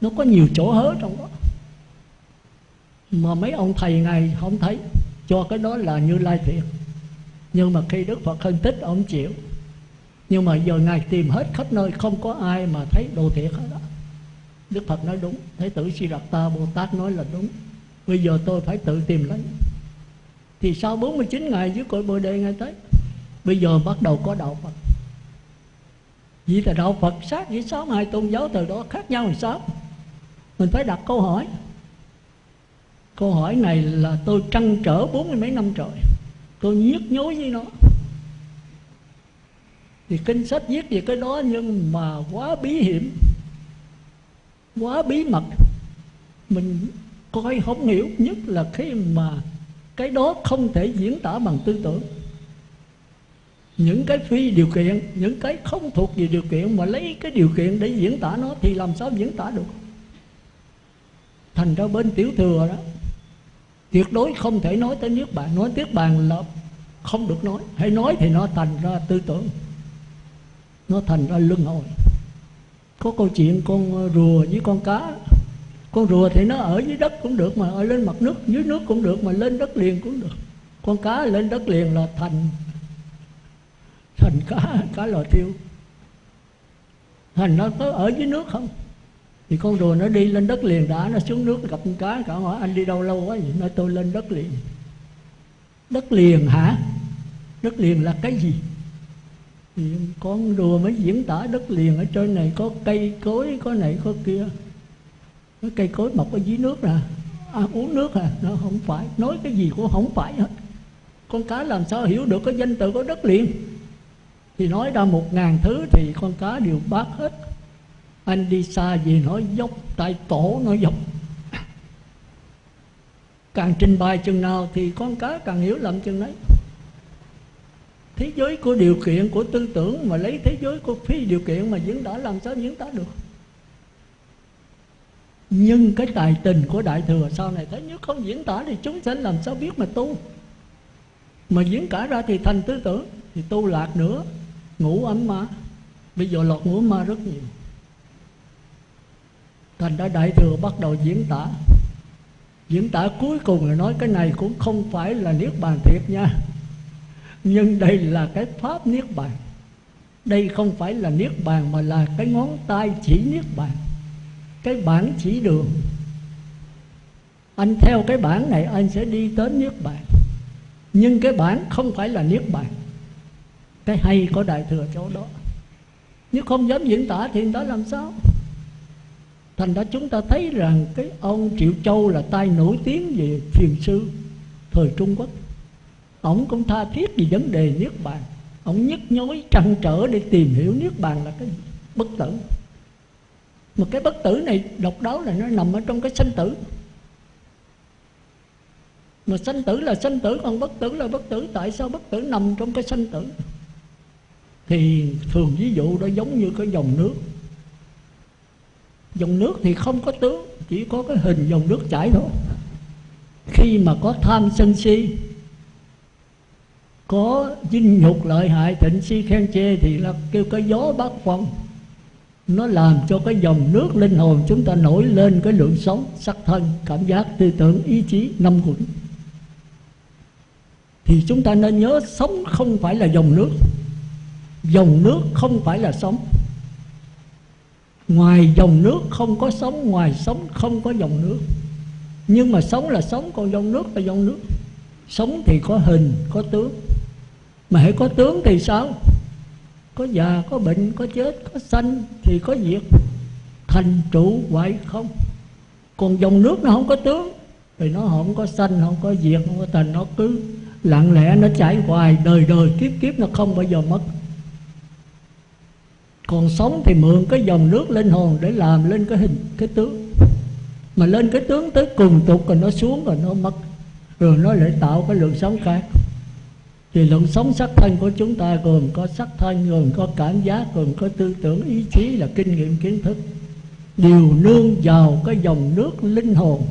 Nó có nhiều chỗ hớ trong đó. Mà mấy ông thầy ngài không thấy. Cho cái đó là như lai thiệt. Nhưng mà khi đức phật phân tích, ông chịu. Nhưng mà giờ ngài tìm hết khắp nơi, không có ai mà thấy đồ thiệt hết đó. Đức phật nói đúng. Thế tử si đạt ta bồ tát nói là đúng. Bây giờ tôi phải tự tìm lấy. Thì sau 49 ngày dưới cội bồ đề ngài tới. Bây giờ bắt đầu có đạo phật vì là đạo phật sát với sáu hai tôn giáo từ đó khác nhau thì sao? Mình phải đặt câu hỏi. Câu hỏi này là tôi trăn trở bốn mươi mấy năm trời. Tôi nhức nhối với nó. Thì kinh sách viết về cái đó nhưng mà quá bí hiểm, quá bí mật. Mình coi không hiểu, nhất là khi mà cái đó không thể diễn tả bằng tư tưởng những cái phi điều kiện, những cái không thuộc về điều kiện mà lấy cái điều kiện để diễn tả nó thì làm sao diễn tả được? Thành ra bên tiểu thừa đó, tuyệt đối không thể nói tới nước bạn nói niết bàn là không được nói. Hay nói thì nó thành ra tư tưởng, nó thành ra luân hồi. Có câu chuyện con ờ, rùa với con cá. Con rùa thì nó ở dưới đất cũng được mà, ở lên mặt nước, dưới nước cũng được mà, lên đất liền cũng được. Con cá lên đất liền là thành thành cá cá lò tiêu thành nó có ở dưới nước không? Thì con rùa nó đi lên đất liền đã nó xuống nước gặp con cá cả hỏi anh đi đâu lâu quá vậy? Nói tôi lên đất liền. Đất liền hả? Đất liền là cái gì? Thì con đùa mới diễn tả đất liền. Ở trên này có cây cối có này có kia. Cái cây cối mọc ở dưới nước nè. À, uống nước à? Nó không phải. Nói cái gì cũng không phải hết. Con cá làm sao hiểu được cái danh từ của đất liền? Thì nói ra một ngàn thứ thì con cá đều bác hết. Anh đi xa gì nói dốc, tại tổ nó dốc. Càng trình bày chừng nào thì con cá càng hiểu lầm chừng đấy thế giới của điều kiện của tư tưởng mà lấy thế giới của phi điều kiện mà diễn tả làm sao diễn tả được? Nhưng cái tài tình của đại thừa sau này thấy nếu không diễn tả thì chúng sẽ làm sao biết mà tu? Mà diễn tả ra thì thành tư tưởng, thì tu lạc nữa ngủ ấm ma bây giờ lọt ngủ ma rất nhiều. Thành ra đại thừa bắt đầu diễn tả. Diễn tả cuối cùng là nói cái này cũng không phải là niết bàn thiệt nha. Nhưng đây là cái pháp niết bàn. Đây không phải là niết bàn mà là cái ngón tay chỉ niết bàn. Cái bản chỉ đường. Anh theo cái bản này, anh sẽ đi tới niết bàn. Nhưng cái bản không phải là niết bàn cái hay có đại thừa chỗ đó. Nếu không dám diễn tả thì đó làm sao? Thành ra chúng ta thấy rằng cái ông triệu châu là tay nổi tiếng về thiền sư thời trung quốc. Ông cũng tha thiết về vấn đề niết bàn. Ông nhức nhối, trăn trở để tìm hiểu niết bàn là cái bất tử. Mà cái bất tử này độc đáo là nó nằm ở trong cái sanh tử. Mà sanh tử là sanh tử, còn bất tử là bất tử. Tại sao bất tử nằm trong cái sanh tử? Thì thường ví dụ đó giống như cái dòng nước. Dòng nước thì không có tướng, chỉ có cái hình dòng nước chảy thôi. Khi mà có tham sân si, có dinh nhục lợi hại, thịnh si khen chê thì là kêu cái gió bát phong nó làm cho cái dòng nước linh hồn chúng ta nổi lên cái lượng sống sắc thân, cảm giác, tư tưởng, ý chí, năm quẩn. Thì chúng ta nên nhớ sống không phải là dòng nước dòng nước không phải là sống. Ngoài dòng nước không có sống, ngoài sống không có dòng nước. Nhưng mà sống là sống, còn dòng nước là dòng nước. Sống thì có hình, có tướng. Mà hãy có tướng thì sao? Có già, có bệnh, có chết, có sanh thì có diệt. Thành trụ hoại không. Còn dòng nước nó không có tướng, thì nó không có sanh, không có diệt, không có thành nó cứ lặng lẽ, nó chảy hoài. Đời đời, kiếp kiếp nó không bao giờ mất còn sống thì mượn cái dòng nước linh hồn để làm lên cái hình, cái tướng. Mà lên cái tướng tới cùng tục rồi nó xuống rồi nó mất, rồi nó lại tạo cái lượng sống khác. Thì lượng sống sắc thân của chúng ta gồm có sắc thân gồm có cảm giác, gồm có tư tưởng, ý chí là kinh nghiệm, kiến thức. Đều nương vào cái dòng nước linh hồn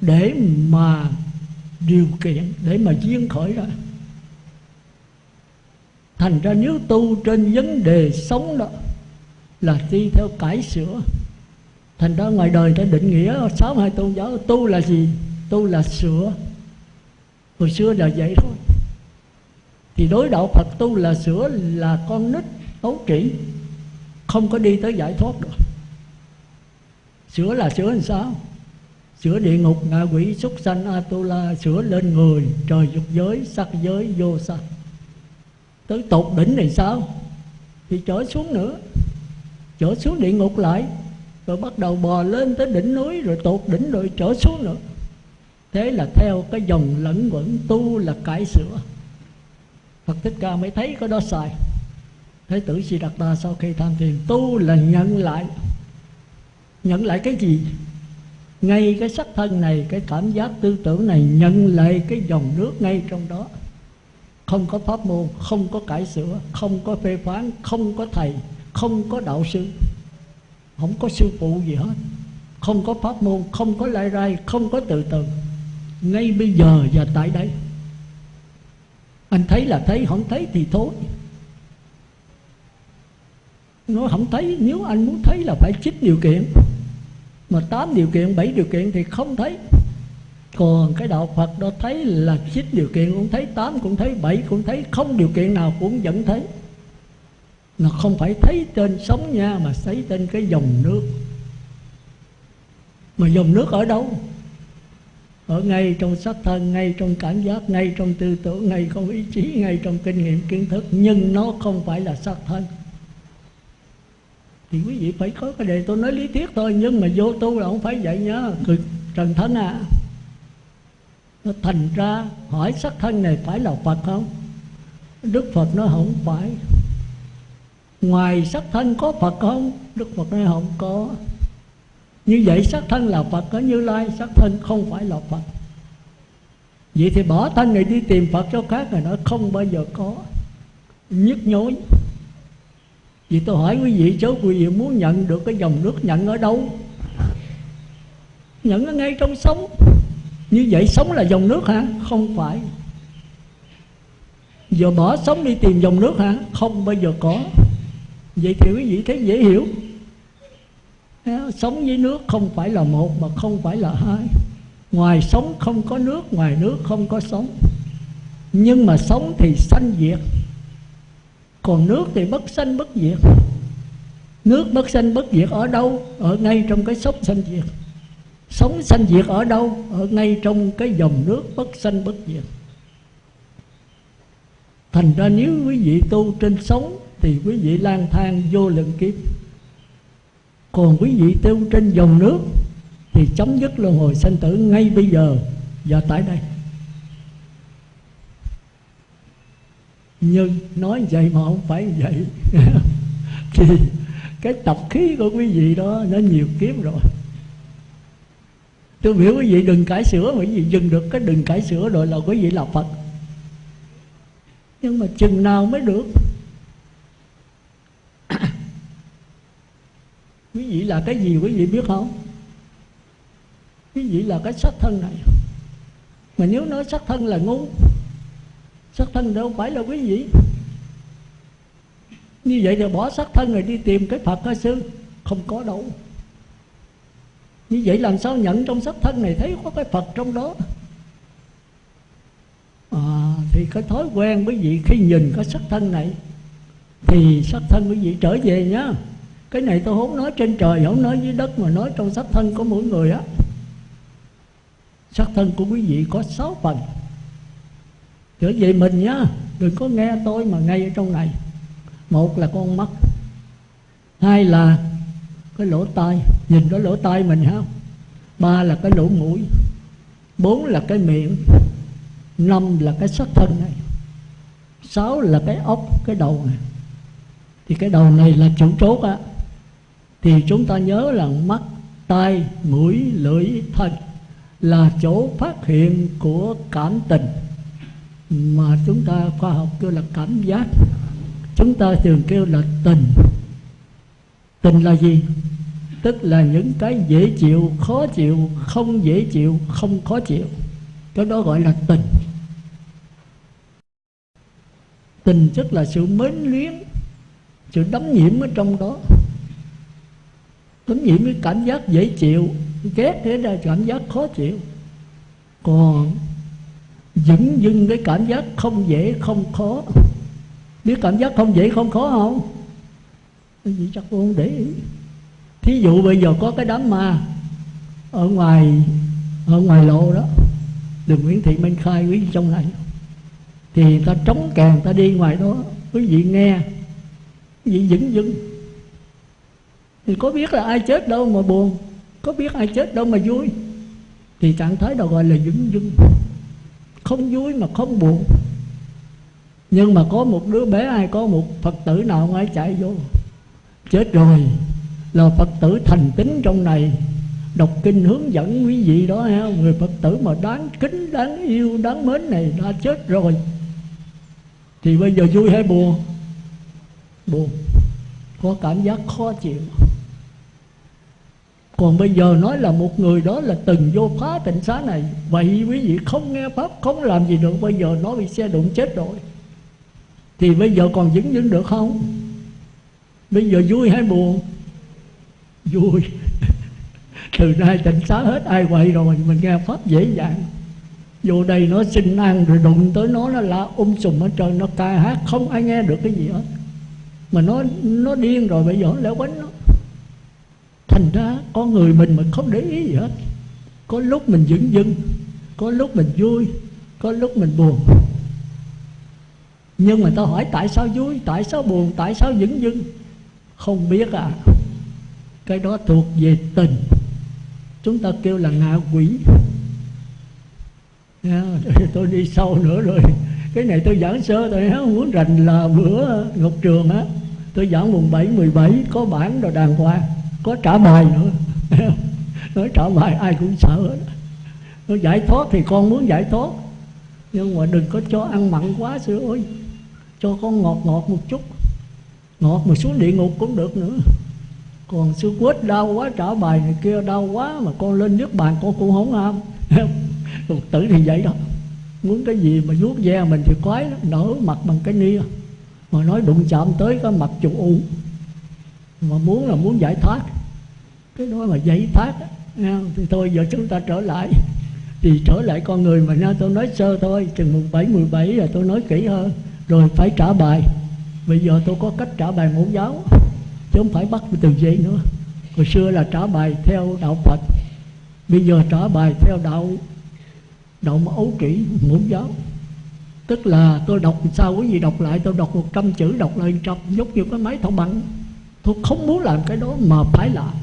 để mà điều kiện, để mà duyên khởi ra thành ra nếu tu trên vấn đề sống đó, là đi theo cải sửa. Thành ra ngoài đời ta định nghĩa, sáu hai tôn giáo, tu là gì? Tu là sửa. Hồi xưa là vậy thôi. Thì đối đạo Phật tu là sửa là con nít ấu trĩ không có đi tới giải thoát được. Sửa là sửa làm sao? Sửa địa ngục, ngạ quỷ, súc sanh atula sửa lên người, trời dục giới, sắc giới, vô sắc tới tột đỉnh này sao? Thì trở xuống nữa. Trở xuống địa ngục lại. Rồi bắt đầu bò lên tới đỉnh núi, rồi tột đỉnh rồi trở xuống nữa. Thế là theo cái dòng lẫn quẩn tu là cải sửa. Phật Thích Ca mới thấy có đó sai Thế tử Si Đạt Ta sau khi tham thiền, Tu là nhận lại. Nhận lại cái gì? Ngay cái sắc thân này, Cái cảm giác tư tưởng này, Nhận lại cái dòng nước ngay trong đó. Không có pháp môn, Không có cải sửa, Không có phê phán, Không có thầy, Không có đạo sư. Không có sư phụ gì hết. Không có pháp môn, Không có lai rai, Không có từ từ. Ngay bây giờ và tại đây. Anh thấy là thấy, không thấy thì thôi. Nó không thấy, nếu anh muốn thấy là phải chích điều kiện. Mà tám điều kiện, bảy điều kiện thì không thấy còn cái đạo Phật đó thấy là chín điều kiện cũng thấy, tám cũng thấy, bảy cũng thấy, không điều kiện nào cũng vẫn thấy. Nó không phải thấy trên sống nha, mà thấy trên cái dòng nước. Mà dòng nước ở đâu? Ở ngay trong sắc thân, ngay trong cảm giác, ngay trong tư tưởng, ngay trong ý chí, ngay trong kinh nghiệm, kiến thức. Nhưng nó không phải là sắc thân. Thì quý vị phải có cái đề tôi nói lý thuyết thôi, nhưng mà vô tu là không phải vậy nhá trần thánh à thành ra hỏi sắc thân này phải là phật không? Đức phật nó không phải. Ngoài sắc thân có phật không? Đức phật nói không có. Như vậy sắc thân là Phật có Như Lai, Sắc thân không phải là Phật. Vậy thì bỏ thân này đi tìm Phật cho khác rồi nó không bao giờ có. Nhức nhối. Vì tôi hỏi quý vị chứ quý vị muốn nhận được cái dòng nước nhận ở đâu? Nhận ở ngay trong sống. Như vậy sống là dòng nước hả? Không phải. Giờ bỏ sống đi tìm dòng nước hả? Không bao giờ có. Vậy thì quý vị thấy dễ hiểu. Sống với nước không phải là một mà không phải là hai. Ngoài sống không có nước, ngoài nước không có sống. Nhưng mà sống thì sanh diệt. Còn nước thì bất sanh bất diệt. Nước bất sanh bất diệt ở đâu? Ở ngay trong cái sốc sanh diệt. Sống sanh diệt ở đâu? Ở ngay trong cái dòng nước bất sanh bất diệt. Thành ra nếu quý vị tu trên sống Thì quý vị lang thang vô lượng kiếp. Còn quý vị tu trên dòng nước thì chấm dứt luân hồi sanh tử ngay bây giờ và tại đây. Nhưng nói vậy mà không phải vậy. Thì cái tập khí của quý vị đó nó nhiều kiếp rồi tôi biểu quý vị đừng cải sửa quý vị dừng được cái đừng cải sửa rồi là quý vị là phật. Nhưng mà chừng nào mới được? Quý vị là cái gì quý vị biết không? Quý vị là cái sắc thân này. Mà nếu nói sắc thân là ngu sắc thân đâu phải là quý vị. Như vậy thì bỏ sắc thân rồi đi tìm cái phật hả sư, không có đâu như vậy làm sao nhận trong sắc thân này thấy có cái phật trong đó? À, thì cái thói quen quý vị khi nhìn cái sắc thân này thì sắc thân quý vị trở về nhá. Cái này tôi không nói trên trời không nói dưới đất mà nói trong sắc thân của mỗi người á. Sắc thân của quý vị có sáu phần. Trở về mình nhá đừng có nghe tôi mà ngay ở trong này. Một là con mắt hai là cái lỗ tai, nhìn cái lỗ tai mình không ba là cái lỗ mũi, bốn là cái miệng, năm là cái sắc thân này, sáu là cái ốc, cái đầu này. Thì cái đầu này là chủ chốt á. Thì chúng ta nhớ là mắt, tai, mũi, lưỡi, thân là chỗ phát hiện của cảm tình. Mà chúng ta khoa học kêu là cảm giác. Chúng ta thường kêu là tình tình là gì? Tức là những cái dễ chịu, khó chịu, không dễ chịu, không khó chịu. Cái đó gọi là tình. Tình tức là sự mến luyến, sự đắm nhiễm ở trong đó. Đắm nhiễm cái cảm giác dễ chịu, ghét thế ra cảm giác khó chịu. Còn dững dưng cái cảm giác không dễ, không khó. Biết cảm giác không dễ, không khó không? Cái gì chắc không để ý. Thí dụ bây giờ có cái đám ma ở ngoài ở ngoài lộ đó, đường Nguyễn Thị Minh Khai quý vị trong này, thì ta trống kèn ta đi ngoài đó, quý vị nghe, quý vị dững dưng thì có biết là ai chết đâu mà buồn, có biết ai chết đâu mà vui. Thì trạng thái đó gọi là dững dưng không vui mà không buồn. Nhưng mà có một đứa bé ai có một phật tử nào ngay chạy vô chết rồi. Là phật tử thành tín trong này. Đọc kinh hướng dẫn quý vị đó ha. Người phật tử mà đáng kính, đáng yêu, đáng mến này đã chết rồi. Thì bây giờ vui hay buồn? Buồn. Có cảm giác khó chịu. Còn bây giờ nói là một người đó là từng vô phá tịnh xá này. Vậy quý vị không nghe pháp, không làm gì được. Bây giờ nó bị xe đụng chết rồi. Thì bây giờ còn dính dính được không? Bây giờ vui hay buồn? Vui. Từ nay tịnh xá hết, ai quậy rồi mình nghe pháp dễ dàng. Vô đây nó xin ăn rồi đụng tới nó nó la um sùm ở trời, nó ca hát, không ai nghe được cái gì hết. Mà nó nó điên rồi, bây giờ nó lẻo quánh nó. Thành ra con người mình mà không để ý gì hết. Có lúc mình dững dưng, có lúc mình vui, có lúc mình buồn. Nhưng mà tao hỏi tại sao vui, tại sao buồn, tại sao dững dưng? Không biết à cái đó thuộc về tình. Chúng ta kêu là ngạ quỷ. Yeah, tôi đi sâu nữa rồi. Cái này tôi giảng sơ tôi không muốn rành là bữa ngọc trường á. Tôi giảng mùng 7, 17 có bản rồi đàng hoàng có trả bài nữa. Nói trả bài ai cũng sợ nó giải thoát thì con muốn giải thoát. Nhưng mà đừng có cho ăn mặn quá sư ơi. Cho con ngọt ngọt một chút ngọt mà xuống địa ngục cũng được nữa. Còn sư quýt đau quá, trả bài này kia đau quá mà con lên nước bàn con cũng không ham. Phật tử thì vậy đó. Muốn cái gì mà vuốt ve mình thì quái lắm, nở mặt bằng cái nia. Mà nói đụng chạm tới cái mặt chủ u. Mà muốn là muốn giải thoát. Cái đó mà giải thoát thì thôi, giờ chúng ta trở lại. Thì trở lại con người mà nha, tôi nói sơ thôi, chừng mùng bảy, mười bảy là tôi nói kỹ hơn. Rồi phải trả bài bây giờ tôi có cách trả bài mẫu giáo, chứ không phải bắt từ giấy nữa. Hồi xưa là trả bài theo đạo phật, bây giờ trả bài theo đạo đạo ấu kỷ mẫu giáo. Tức là tôi đọc sao quý vị đọc lại, tôi đọc một trăm chữ, đọc lại trăm giống như cái máy thảo bằng. Tôi không muốn làm cái đó mà phải làm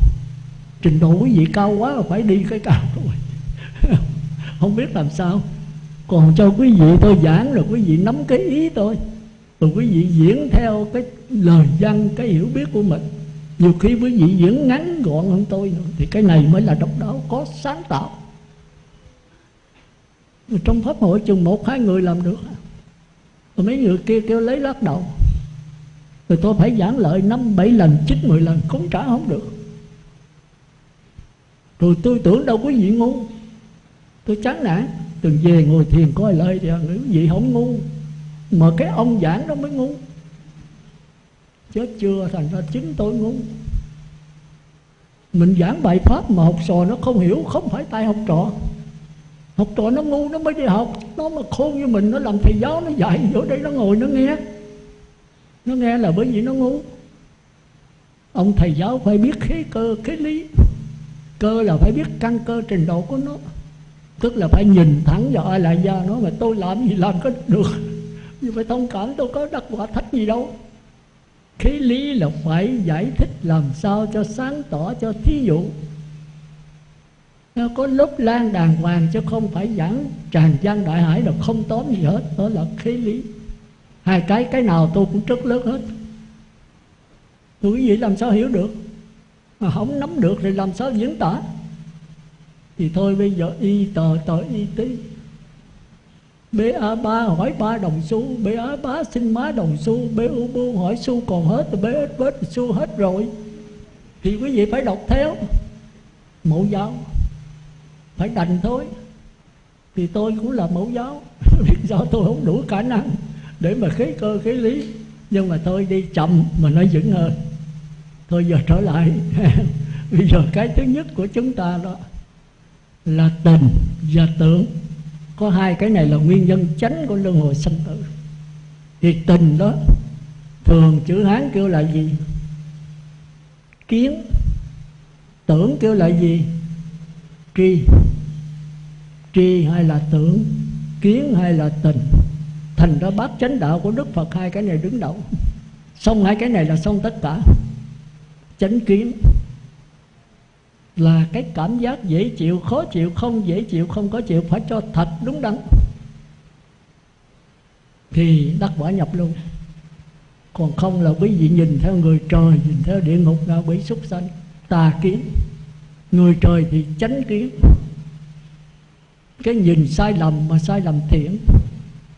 trình độ quý vị cao quá là phải đi cái cao rồi không biết làm sao. Còn cho quý vị tôi giảng rồi, quý vị nắm cái ý tôi rồi quý vị diễn theo cái lời văn cái hiểu biết của mình. Nhiều khi quý vị diễn ngắn gọn hơn tôi nữa, thì cái này mới là độc đáo, có sáng tạo. Trong pháp hội chừng một, hai người làm được. Rồi mấy người kia kêu lấy lắc đầu. Rồi tôi phải giảng lợi năm, bảy lần, chín, mười lần, cũng trả không được. Rồi tôi tưởng đâu quý vị ngu. Tôi chán nản. Từng về ngồi thiền coi lời thì à, quý vị không ngu mà cái ông giảng đó mới ngu. Chứ chưa thành ra chính tôi ngu. Mình giảng bài pháp mà học trò nó không hiểu, không phải tay học trò. Học trò nó ngu, nó mới đi học. Nó mà khôn như mình, nó làm thầy giáo, nó dạy vô đây, nó ngồi, nó nghe. Nó nghe là bởi vì nó ngu. Ông thầy giáo phải biết khí cơ khí lý. Cơ là phải biết căn cơ trình độ của nó. Tức là phải nhìn thẳng vào ai là da nó mà tôi làm gì làm có được nhưng phải thông cảm tôi có đắc quả thách gì đâu. Khí lý là phải giải thích làm sao cho sáng tỏ, cho thí dụ. Nó có lớp lan đàng hoàng chứ không phải giảng tràn gian đại hải là không tóm gì hết. Đó là khí lý. Hai cái cái nào tôi cũng rất lớn hết. Tôi quý vị làm sao hiểu được? Mà không nắm được thì làm sao diễn tả? Thì thôi bây giờ y tờ tờ y tí ba hỏi ba đồng xu ba xin má đồng xu bu hỏi xu còn hết thì ít bết xu hết rồi. Thì quý vị phải đọc theo. Mẫu giáo, phải đành thôi. Thì tôi cũng là mẫu giáo biết do tôi không đủ khả năng để mà khí cơ khí lý. Nhưng mà tôi đi, chậm mà nó vững hơn. Thôi giờ trở lại. Bây giờ cái thứ nhất của chúng ta đó là tình và tưởng có hai cái này là nguyên nhân chánh của luân hồi sanh tử. Thì tình đó, thường chữ hán kêu là gì? Kiến. Tưởng kêu là gì? Tri. Tri hay là tưởng, kiến hay là tình. Thành ra bát chánh đạo của đức phật hai cái này đứng đầu. Xong hai cái này là xong tất cả. Chánh kiến là cái cảm giác dễ chịu, khó chịu, không dễ chịu, không có chịu, phải cho thật đúng đắn. Thì đắc quả nhập luôn. Còn không là quý vị nhìn theo người trời, nhìn theo địa ngục ngạ quỷ súc sanh, tà kiến. Người trời thì chánh kiến. Cái nhìn sai lầm mà sai lầm thiện.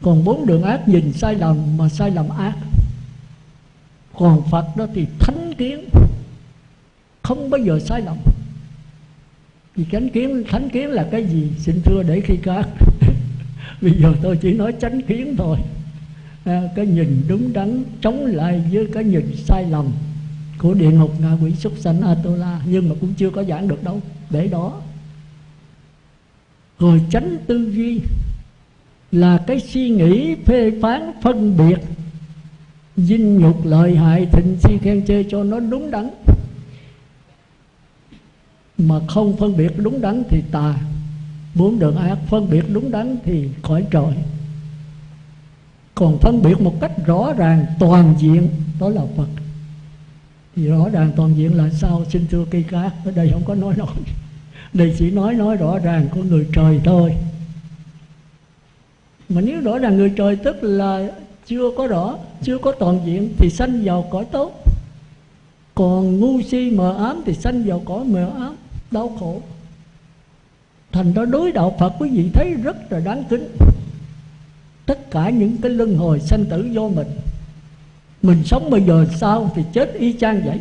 Còn bốn đường ác nhìn sai lầm mà sai lầm ác. Còn phật đó thì thánh kiến. Không bao giờ sai lầm vì chánh kiến thánh kiến là cái gì? Xin thưa để khi các bây giờ tôi chỉ nói chánh kiến thôi. À, cái nhìn đúng đắn chống lại với cái nhìn sai lầm của địa ngục ngạ quỷ súc sanh Atola nhưng mà cũng chưa có giảng được đâu. Để đó. Rồi tránh tư duy là cái suy nghĩ phê phán phân biệt. Dinh nhục lợi hại thịnh si khen chê cho nó đúng đắn mà không phân biệt đúng đắn thì tà. Bốn đường ác phân biệt đúng đắn thì khỏi trời còn phân biệt một cách rõ ràng, toàn diện, đó là phật. Thì rõ ràng, toàn diện là sao? Xin thưa cây cát ở đây không có nói nói đây chỉ nói nói rõ ràng của người trời thôi. Mà nếu rõ ràng người trời tức là chưa có rõ, chưa có toàn diện thì sanh vào cõi tốt còn ngu si mờ ám thì sanh vào cõi mờ ám, đau khổ. Thành ra đối đạo phật quý vị thấy rất là đáng kính. Tất cả những cái luân hồi sanh tử do mình mình sống bây giờ sao thì chết y chang vậy?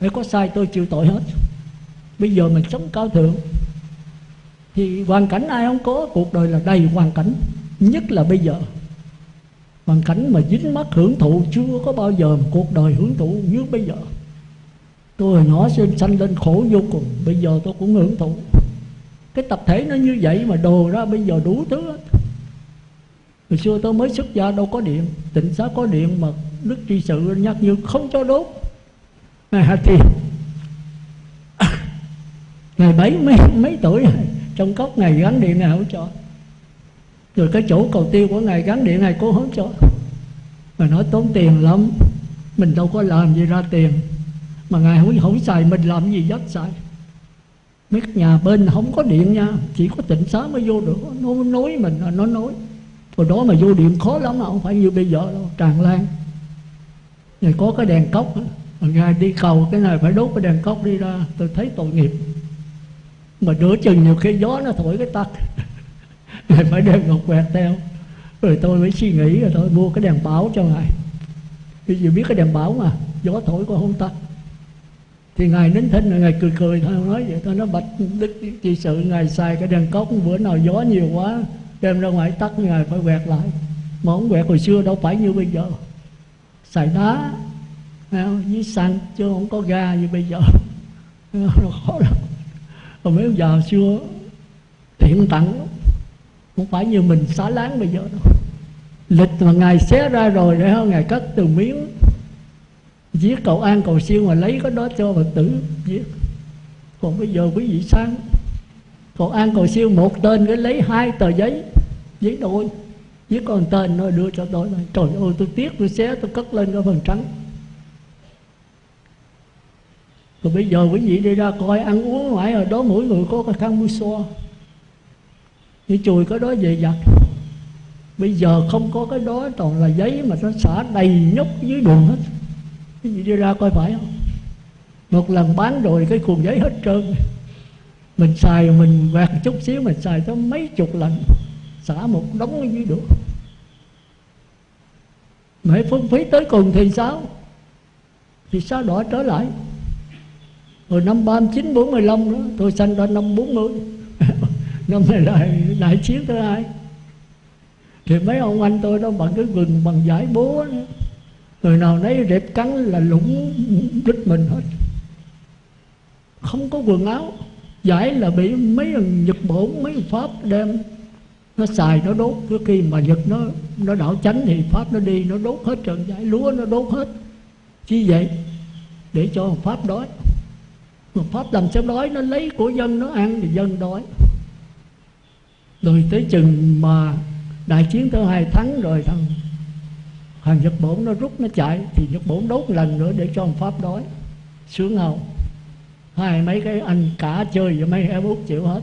Phải có sai tôi chịu tội hết. Bây giờ mình sống cao thượng, thì hoàn cảnh ai không có, cuộc đời là đầy hoàn cảnh, nhất là bây giờ. Hoàn cảnh mà dính mắt hưởng thụ chưa có bao giờ cuộc đời hưởng thụ như bây giờ tôi hồi nhỏ sinh sanh lên khổ vô cùng bây giờ tôi cũng hưởng thụ. Cái tập thể nó như vậy mà đồ ra bây giờ đủ thứ hết. Hồi xưa tôi mới xuất gia đâu có điện. Tịnh xá có điện mà đức tri sự nhắc như không cho đốt. À, thì ngày bảy mấy, mấy tuổi trong cốc ngày gắn điện này không cho. Rồi cái chỗ cầu tiêu của ngài gắn điện này cố không cho. Mà nói tốn tiền lắm mình đâu có làm gì ra tiền mà ngài không không xài, mình làm gì dắt xài. Mấy nhà bên không có điện nha, chỉ có tịnh xá mới vô được. Nó nói mình là nó nói. Hồi đó mà vô điện khó lắm không phải như bây giờ đâu, tràn lan. Này có cái đèn cốc mà ngài đi cầu cái này phải đốt cái đèn cốc đi ra, tôi thấy tội nghiệp. Mà đỡ chừng nhiều khi gió nó thổi cái tắt, ngài phải đem ngọc quẹt theo. Rồi tôi mới suy nghĩ, rồi tôi mua cái đèn báo cho ngài. Vì giờ biết cái đèn báo mà, gió thổi có không tắt thì ngài nín thinh là ngài cười cười thôi nói vậy thôi, nó bạch đức trị sự, ngài xài cái đèn cốc, bữa nào gió nhiều quá đem ra ngoài tắt, ngài phải quẹt lại. Mà không quẹt hồi xưa đâu phải như bây giờ. Xài đá à, với xăng, chứ không có ga như bây giờ. Nó khó lắm. Còn mấy giờ xưa, thiện tặng không phải như mình xá láng bây giờ đâu. Lịch mà ngài xé ra rồi, để ngài cất từ miếng giết cầu an cầu siêu mà lấy cái đó cho phật tử giết. Còn bây giờ quý vị sang, cầu an cầu siêu một tên cái lấy hai tờ giấy giấy đôi viết con tên nó đưa cho tôi. Này trời ơi, tôi tiếc tôi xé, tôi cất lên cái phần trắng. Rồi bây giờ quý vị đi ra coi, ăn uống ngoài ở đó mỗi người có cái khăn mũi xoa như chùi cái đó về giặt. Bây giờ không có cái đó, toàn là giấy mà nó xả đầy nhóc dưới đường hết cái gì đi ra coi phải không? Một lần bán rồi cái cuồng giấy hết trơn. Mình xài mình quẹt chút xíu mình xài tới mấy chục lần. Xả một đống ở dưới đường mẹ phung phí tới cùng thì sao? Thì sao đỏ trở lại? Rồi năm 39, 45 đó tôi sanh ra năm 40 năm này lại đại chiến thứ hai. Thì mấy ông anh tôi đó bằng cái gừng bằng giải bố đó người nào nấy rệp cắn là lũng đứt mình hết. Không có quần áo, giải là bị mấy nhật bổn mấy pháp đem nó xài, nó đốt. Cứ khi mà nhật nó nó đảo chánh thì pháp nó đi, nó đốt hết trần giải. Lúa nó đốt hết. Chi vậy, để cho pháp đói. Mà pháp làm sao đói? Nó lấy của dân, nó ăn thì dân đói. Rồi tới chừng mà đại chiến thứ hai thắng rồi thằng Hoàng nhật bổn nó rút, nó chạy, thì nhật bổn đốt lần nữa để cho ông pháp đói. Sướng không? Hai mấy cái anh cả chơi và mấy em út chịu hết.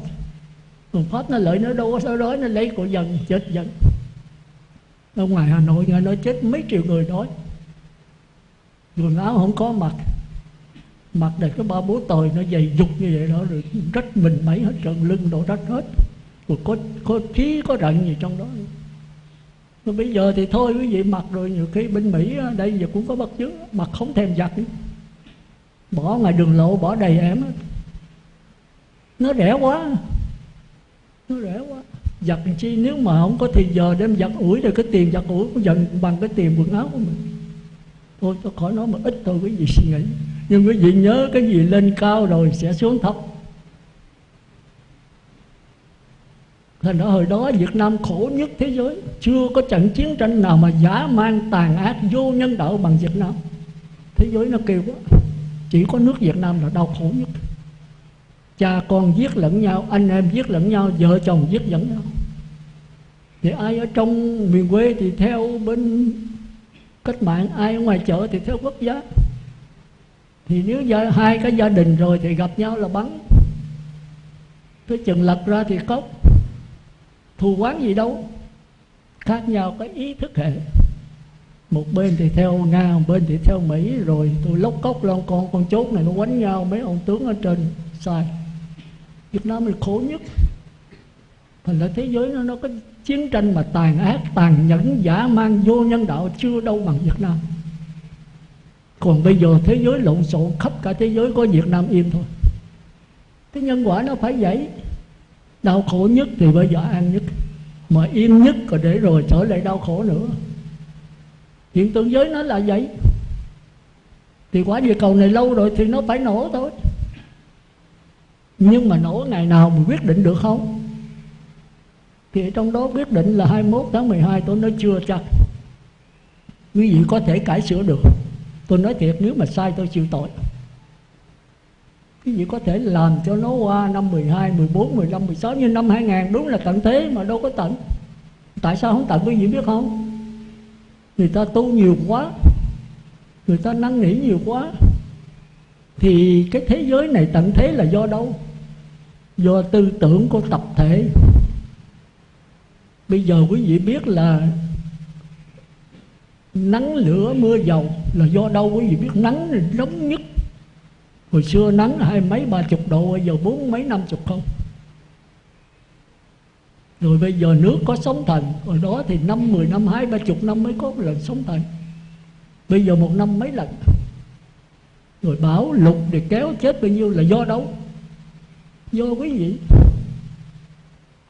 Còn pháp nó lợi nó đâu có đói? Nó lấy của dân chết dân ở ngoài hà nội nghe nói chết mấy triệu người đói. Quần áo không có mặc. Mặc đầy cái ba bố tồi, nó dày dục như vậy đó, rồi rách mình mấy hết trần lưng đổ rách hết. Rồi có có khí, có rận gì trong đó rồi bây giờ thì thôi, quý vị mặc rồi, nhiều khi bên mỹ đây giờ cũng có bất chứng, mặc không thèm giặt bỏ ngoài đường lộ, bỏ đầy em nó rẻ quá, nó rẻ quá. Giặt chi, nếu mà không có thì giờ đem giặt ủi rồi cái tiền giặt ủi cũng dần bằng cái tiền quần áo của mình. Thôi, tôi khỏi nói mà ít thôi, quý vị suy nghĩ. Nhưng quý vị nhớ cái gì lên cao rồi sẽ xuống thấp. Thành ra hồi đó Việt Nam khổ nhất thế giới. Chưa có trận chiến tranh nào mà giả mang tàn ác vô nhân đạo bằng Việt Nam. Thế giới nó kêu quá. Chỉ có nước Việt Nam là đau khổ nhất. Cha con giết lẫn nhau Anh em giết lẫn nhau Vợ chồng giết lẫn nhau. Thì ai ở trong miền quê thì theo bên cách mạng Ai ở ngoài chợ thì theo quốc gia. Thì nếu gia, hai cái gia đình rồi thì gặp nhau là bắn. Tới chừng lật ra thì cốc thù quán gì đâu. Khác nhau cái ý thức hệ. Một bên thì theo nga, một bên thì theo mỹ rồi. Tôi lóc cốc lon con con chốt này nó quánh nhau. Mấy ông tướng ở trên, sai. Việt nam là khổ nhất. Thành ra thế giới nó nó có chiến tranh mà tàn ác, tàn nhẫn, giả mang, vô nhân đạo chưa đâu bằng việt nam. Còn bây giờ thế giới lộn xộn, khắp cả thế giới có Việt Nam im thôi. Cái nhân quả nó phải vậy đau khổ nhất thì bây giờ an nhất. Mà yên nhất rồi để rồi trở lại đau khổ nữa. Hiện tượng giới nó là vậy. Thì quả địa cầu này lâu rồi thì nó phải nổ thôi. Nhưng mà nổ ngày nào mình quyết định được không? Thì trong đó quyết định là 21 tháng 12 tôi nói chưa chắc. Quý vị có thể cải sửa được. Tôi nói thiệt, nếu mà sai tôi chịu tội. Quý vị có thể làm cho nó qua năm 12, 14, 15, 16 như năm 2000 đúng là tận thế mà đâu có tận. Tại sao không tận quý vị biết không? Người ta tu nhiều quá người ta năn nỉ nhiều quá thì cái thế giới này tận thế là do đâu? Do tư tưởng của tập thể. Bây giờ quý vị biết là nắng lửa mưa dầu là do đâu? Quý vị biết nắng nóng nhất hồi xưa nắng hai mấy ba chục độ, bây giờ bốn mấy năm chục không. Rồi bây giờ nước có sóng thần, hồi đó thì năm, mười năm, hai, ba chục năm mới có một lần sóng thần. Bây giờ một năm mấy lần. Rồi bão lục thì kéo chết bao nhiêu là do đâu? Do quý vị.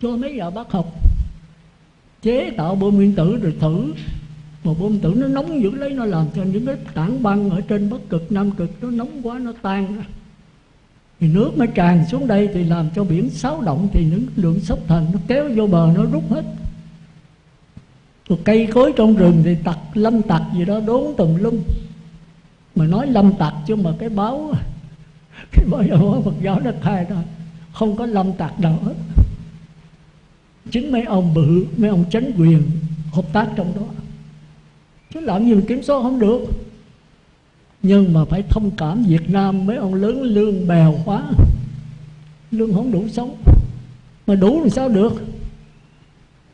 Cho mấy nhà bác học. Chế tạo bom nguyên tử rồi thử mà bom tử nó nóng dữ lấy, nó làm cho những cái tảng băng ở trên bắc cực, nam cực nó nóng quá, nó tan ra. Thì nước nó tràn xuống đây thì làm cho biển xáo động, thì những lượng sóc thần nó kéo vô bờ, nó rút hết. Rồi cây cối trong rừng thì tặc, lâm tặc gì đó đốn tùm lum. Mà nói lâm tặc chứ mà cái báo cái báo giáo Phật giáo nó khai ra, không có lâm tặc nào hết. Chính mấy ông bự, mấy ông chánh quyền hợp tác trong đó chứ làm gì mà kiểm soát không được. Nhưng mà phải thông cảm Việt Nam mấy ông lớn lương bèo quá. Lương không đủ sống. Mà đủ làm sao được?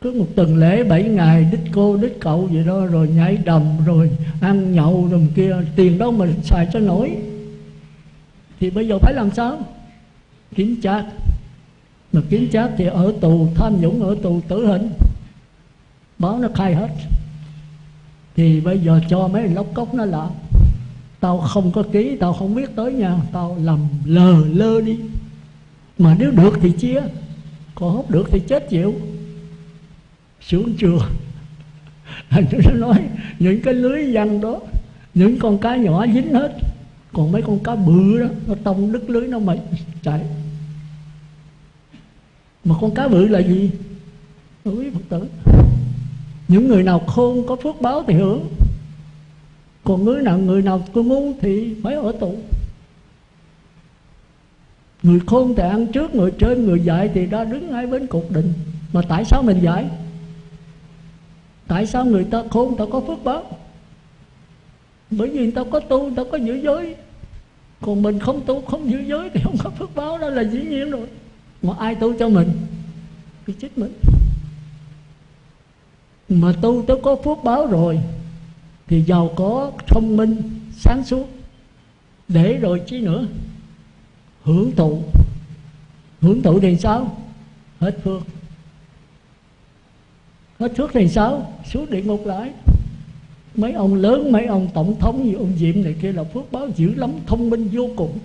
Cứ một tuần lễ, bảy ngày, đích cô, đích cậu vậy đó, rồi nhảy đầm, rồi ăn nhậu, rồi kia. Tiền đâu mà xài cho nổi. Thì bây giờ phải làm sao? Kiểm tra mà kiểm chát thì ở tù, tham nhũng ở tù tử hình. Báo nó khai hết thì bây giờ cho mấy lóc cốc nó là tao không có ký, tao không biết tới nha. Tao làm lờ lơ đi. Mà nếu được thì chia. Còn không được thì chết chịu. Xuống chùa nó nói, những cái lưới văn đó, những con cá nhỏ dính hết. Còn mấy con cá bự đó, nó tông đứt lưới nó mày chạy. Mà con cá bự là gì? Quý phật tử những người nào khôn có phước báo thì hưởng. Còn người nào người nào có ngu thì phải ở tù. Người khôn thì ăn trước, người trên, người dạy thì đã đứng ngay bên cục định mà tại sao mình dạy? Tại sao người ta khôn, người ta có phước báo? Bởi vì người ta có tu, người ta có giữ giới. Còn mình không tu, không giữ giới thì không có phước báo, đó là dĩ nhiên rồi. Mà ai tu cho mình? Thì chết mình mà tu tới có phước báo rồi, thì giàu có, thông minh, sáng suốt. Để rồi chứ nữa? Hưởng thụ. Hưởng thụ thì sao? Hết phước. Hết phước thì sao? Xuống địa ngục lại. Mấy ông lớn, mấy ông tổng thống như ông diệm này kia là phước báo dữ lắm, thông minh vô cùng.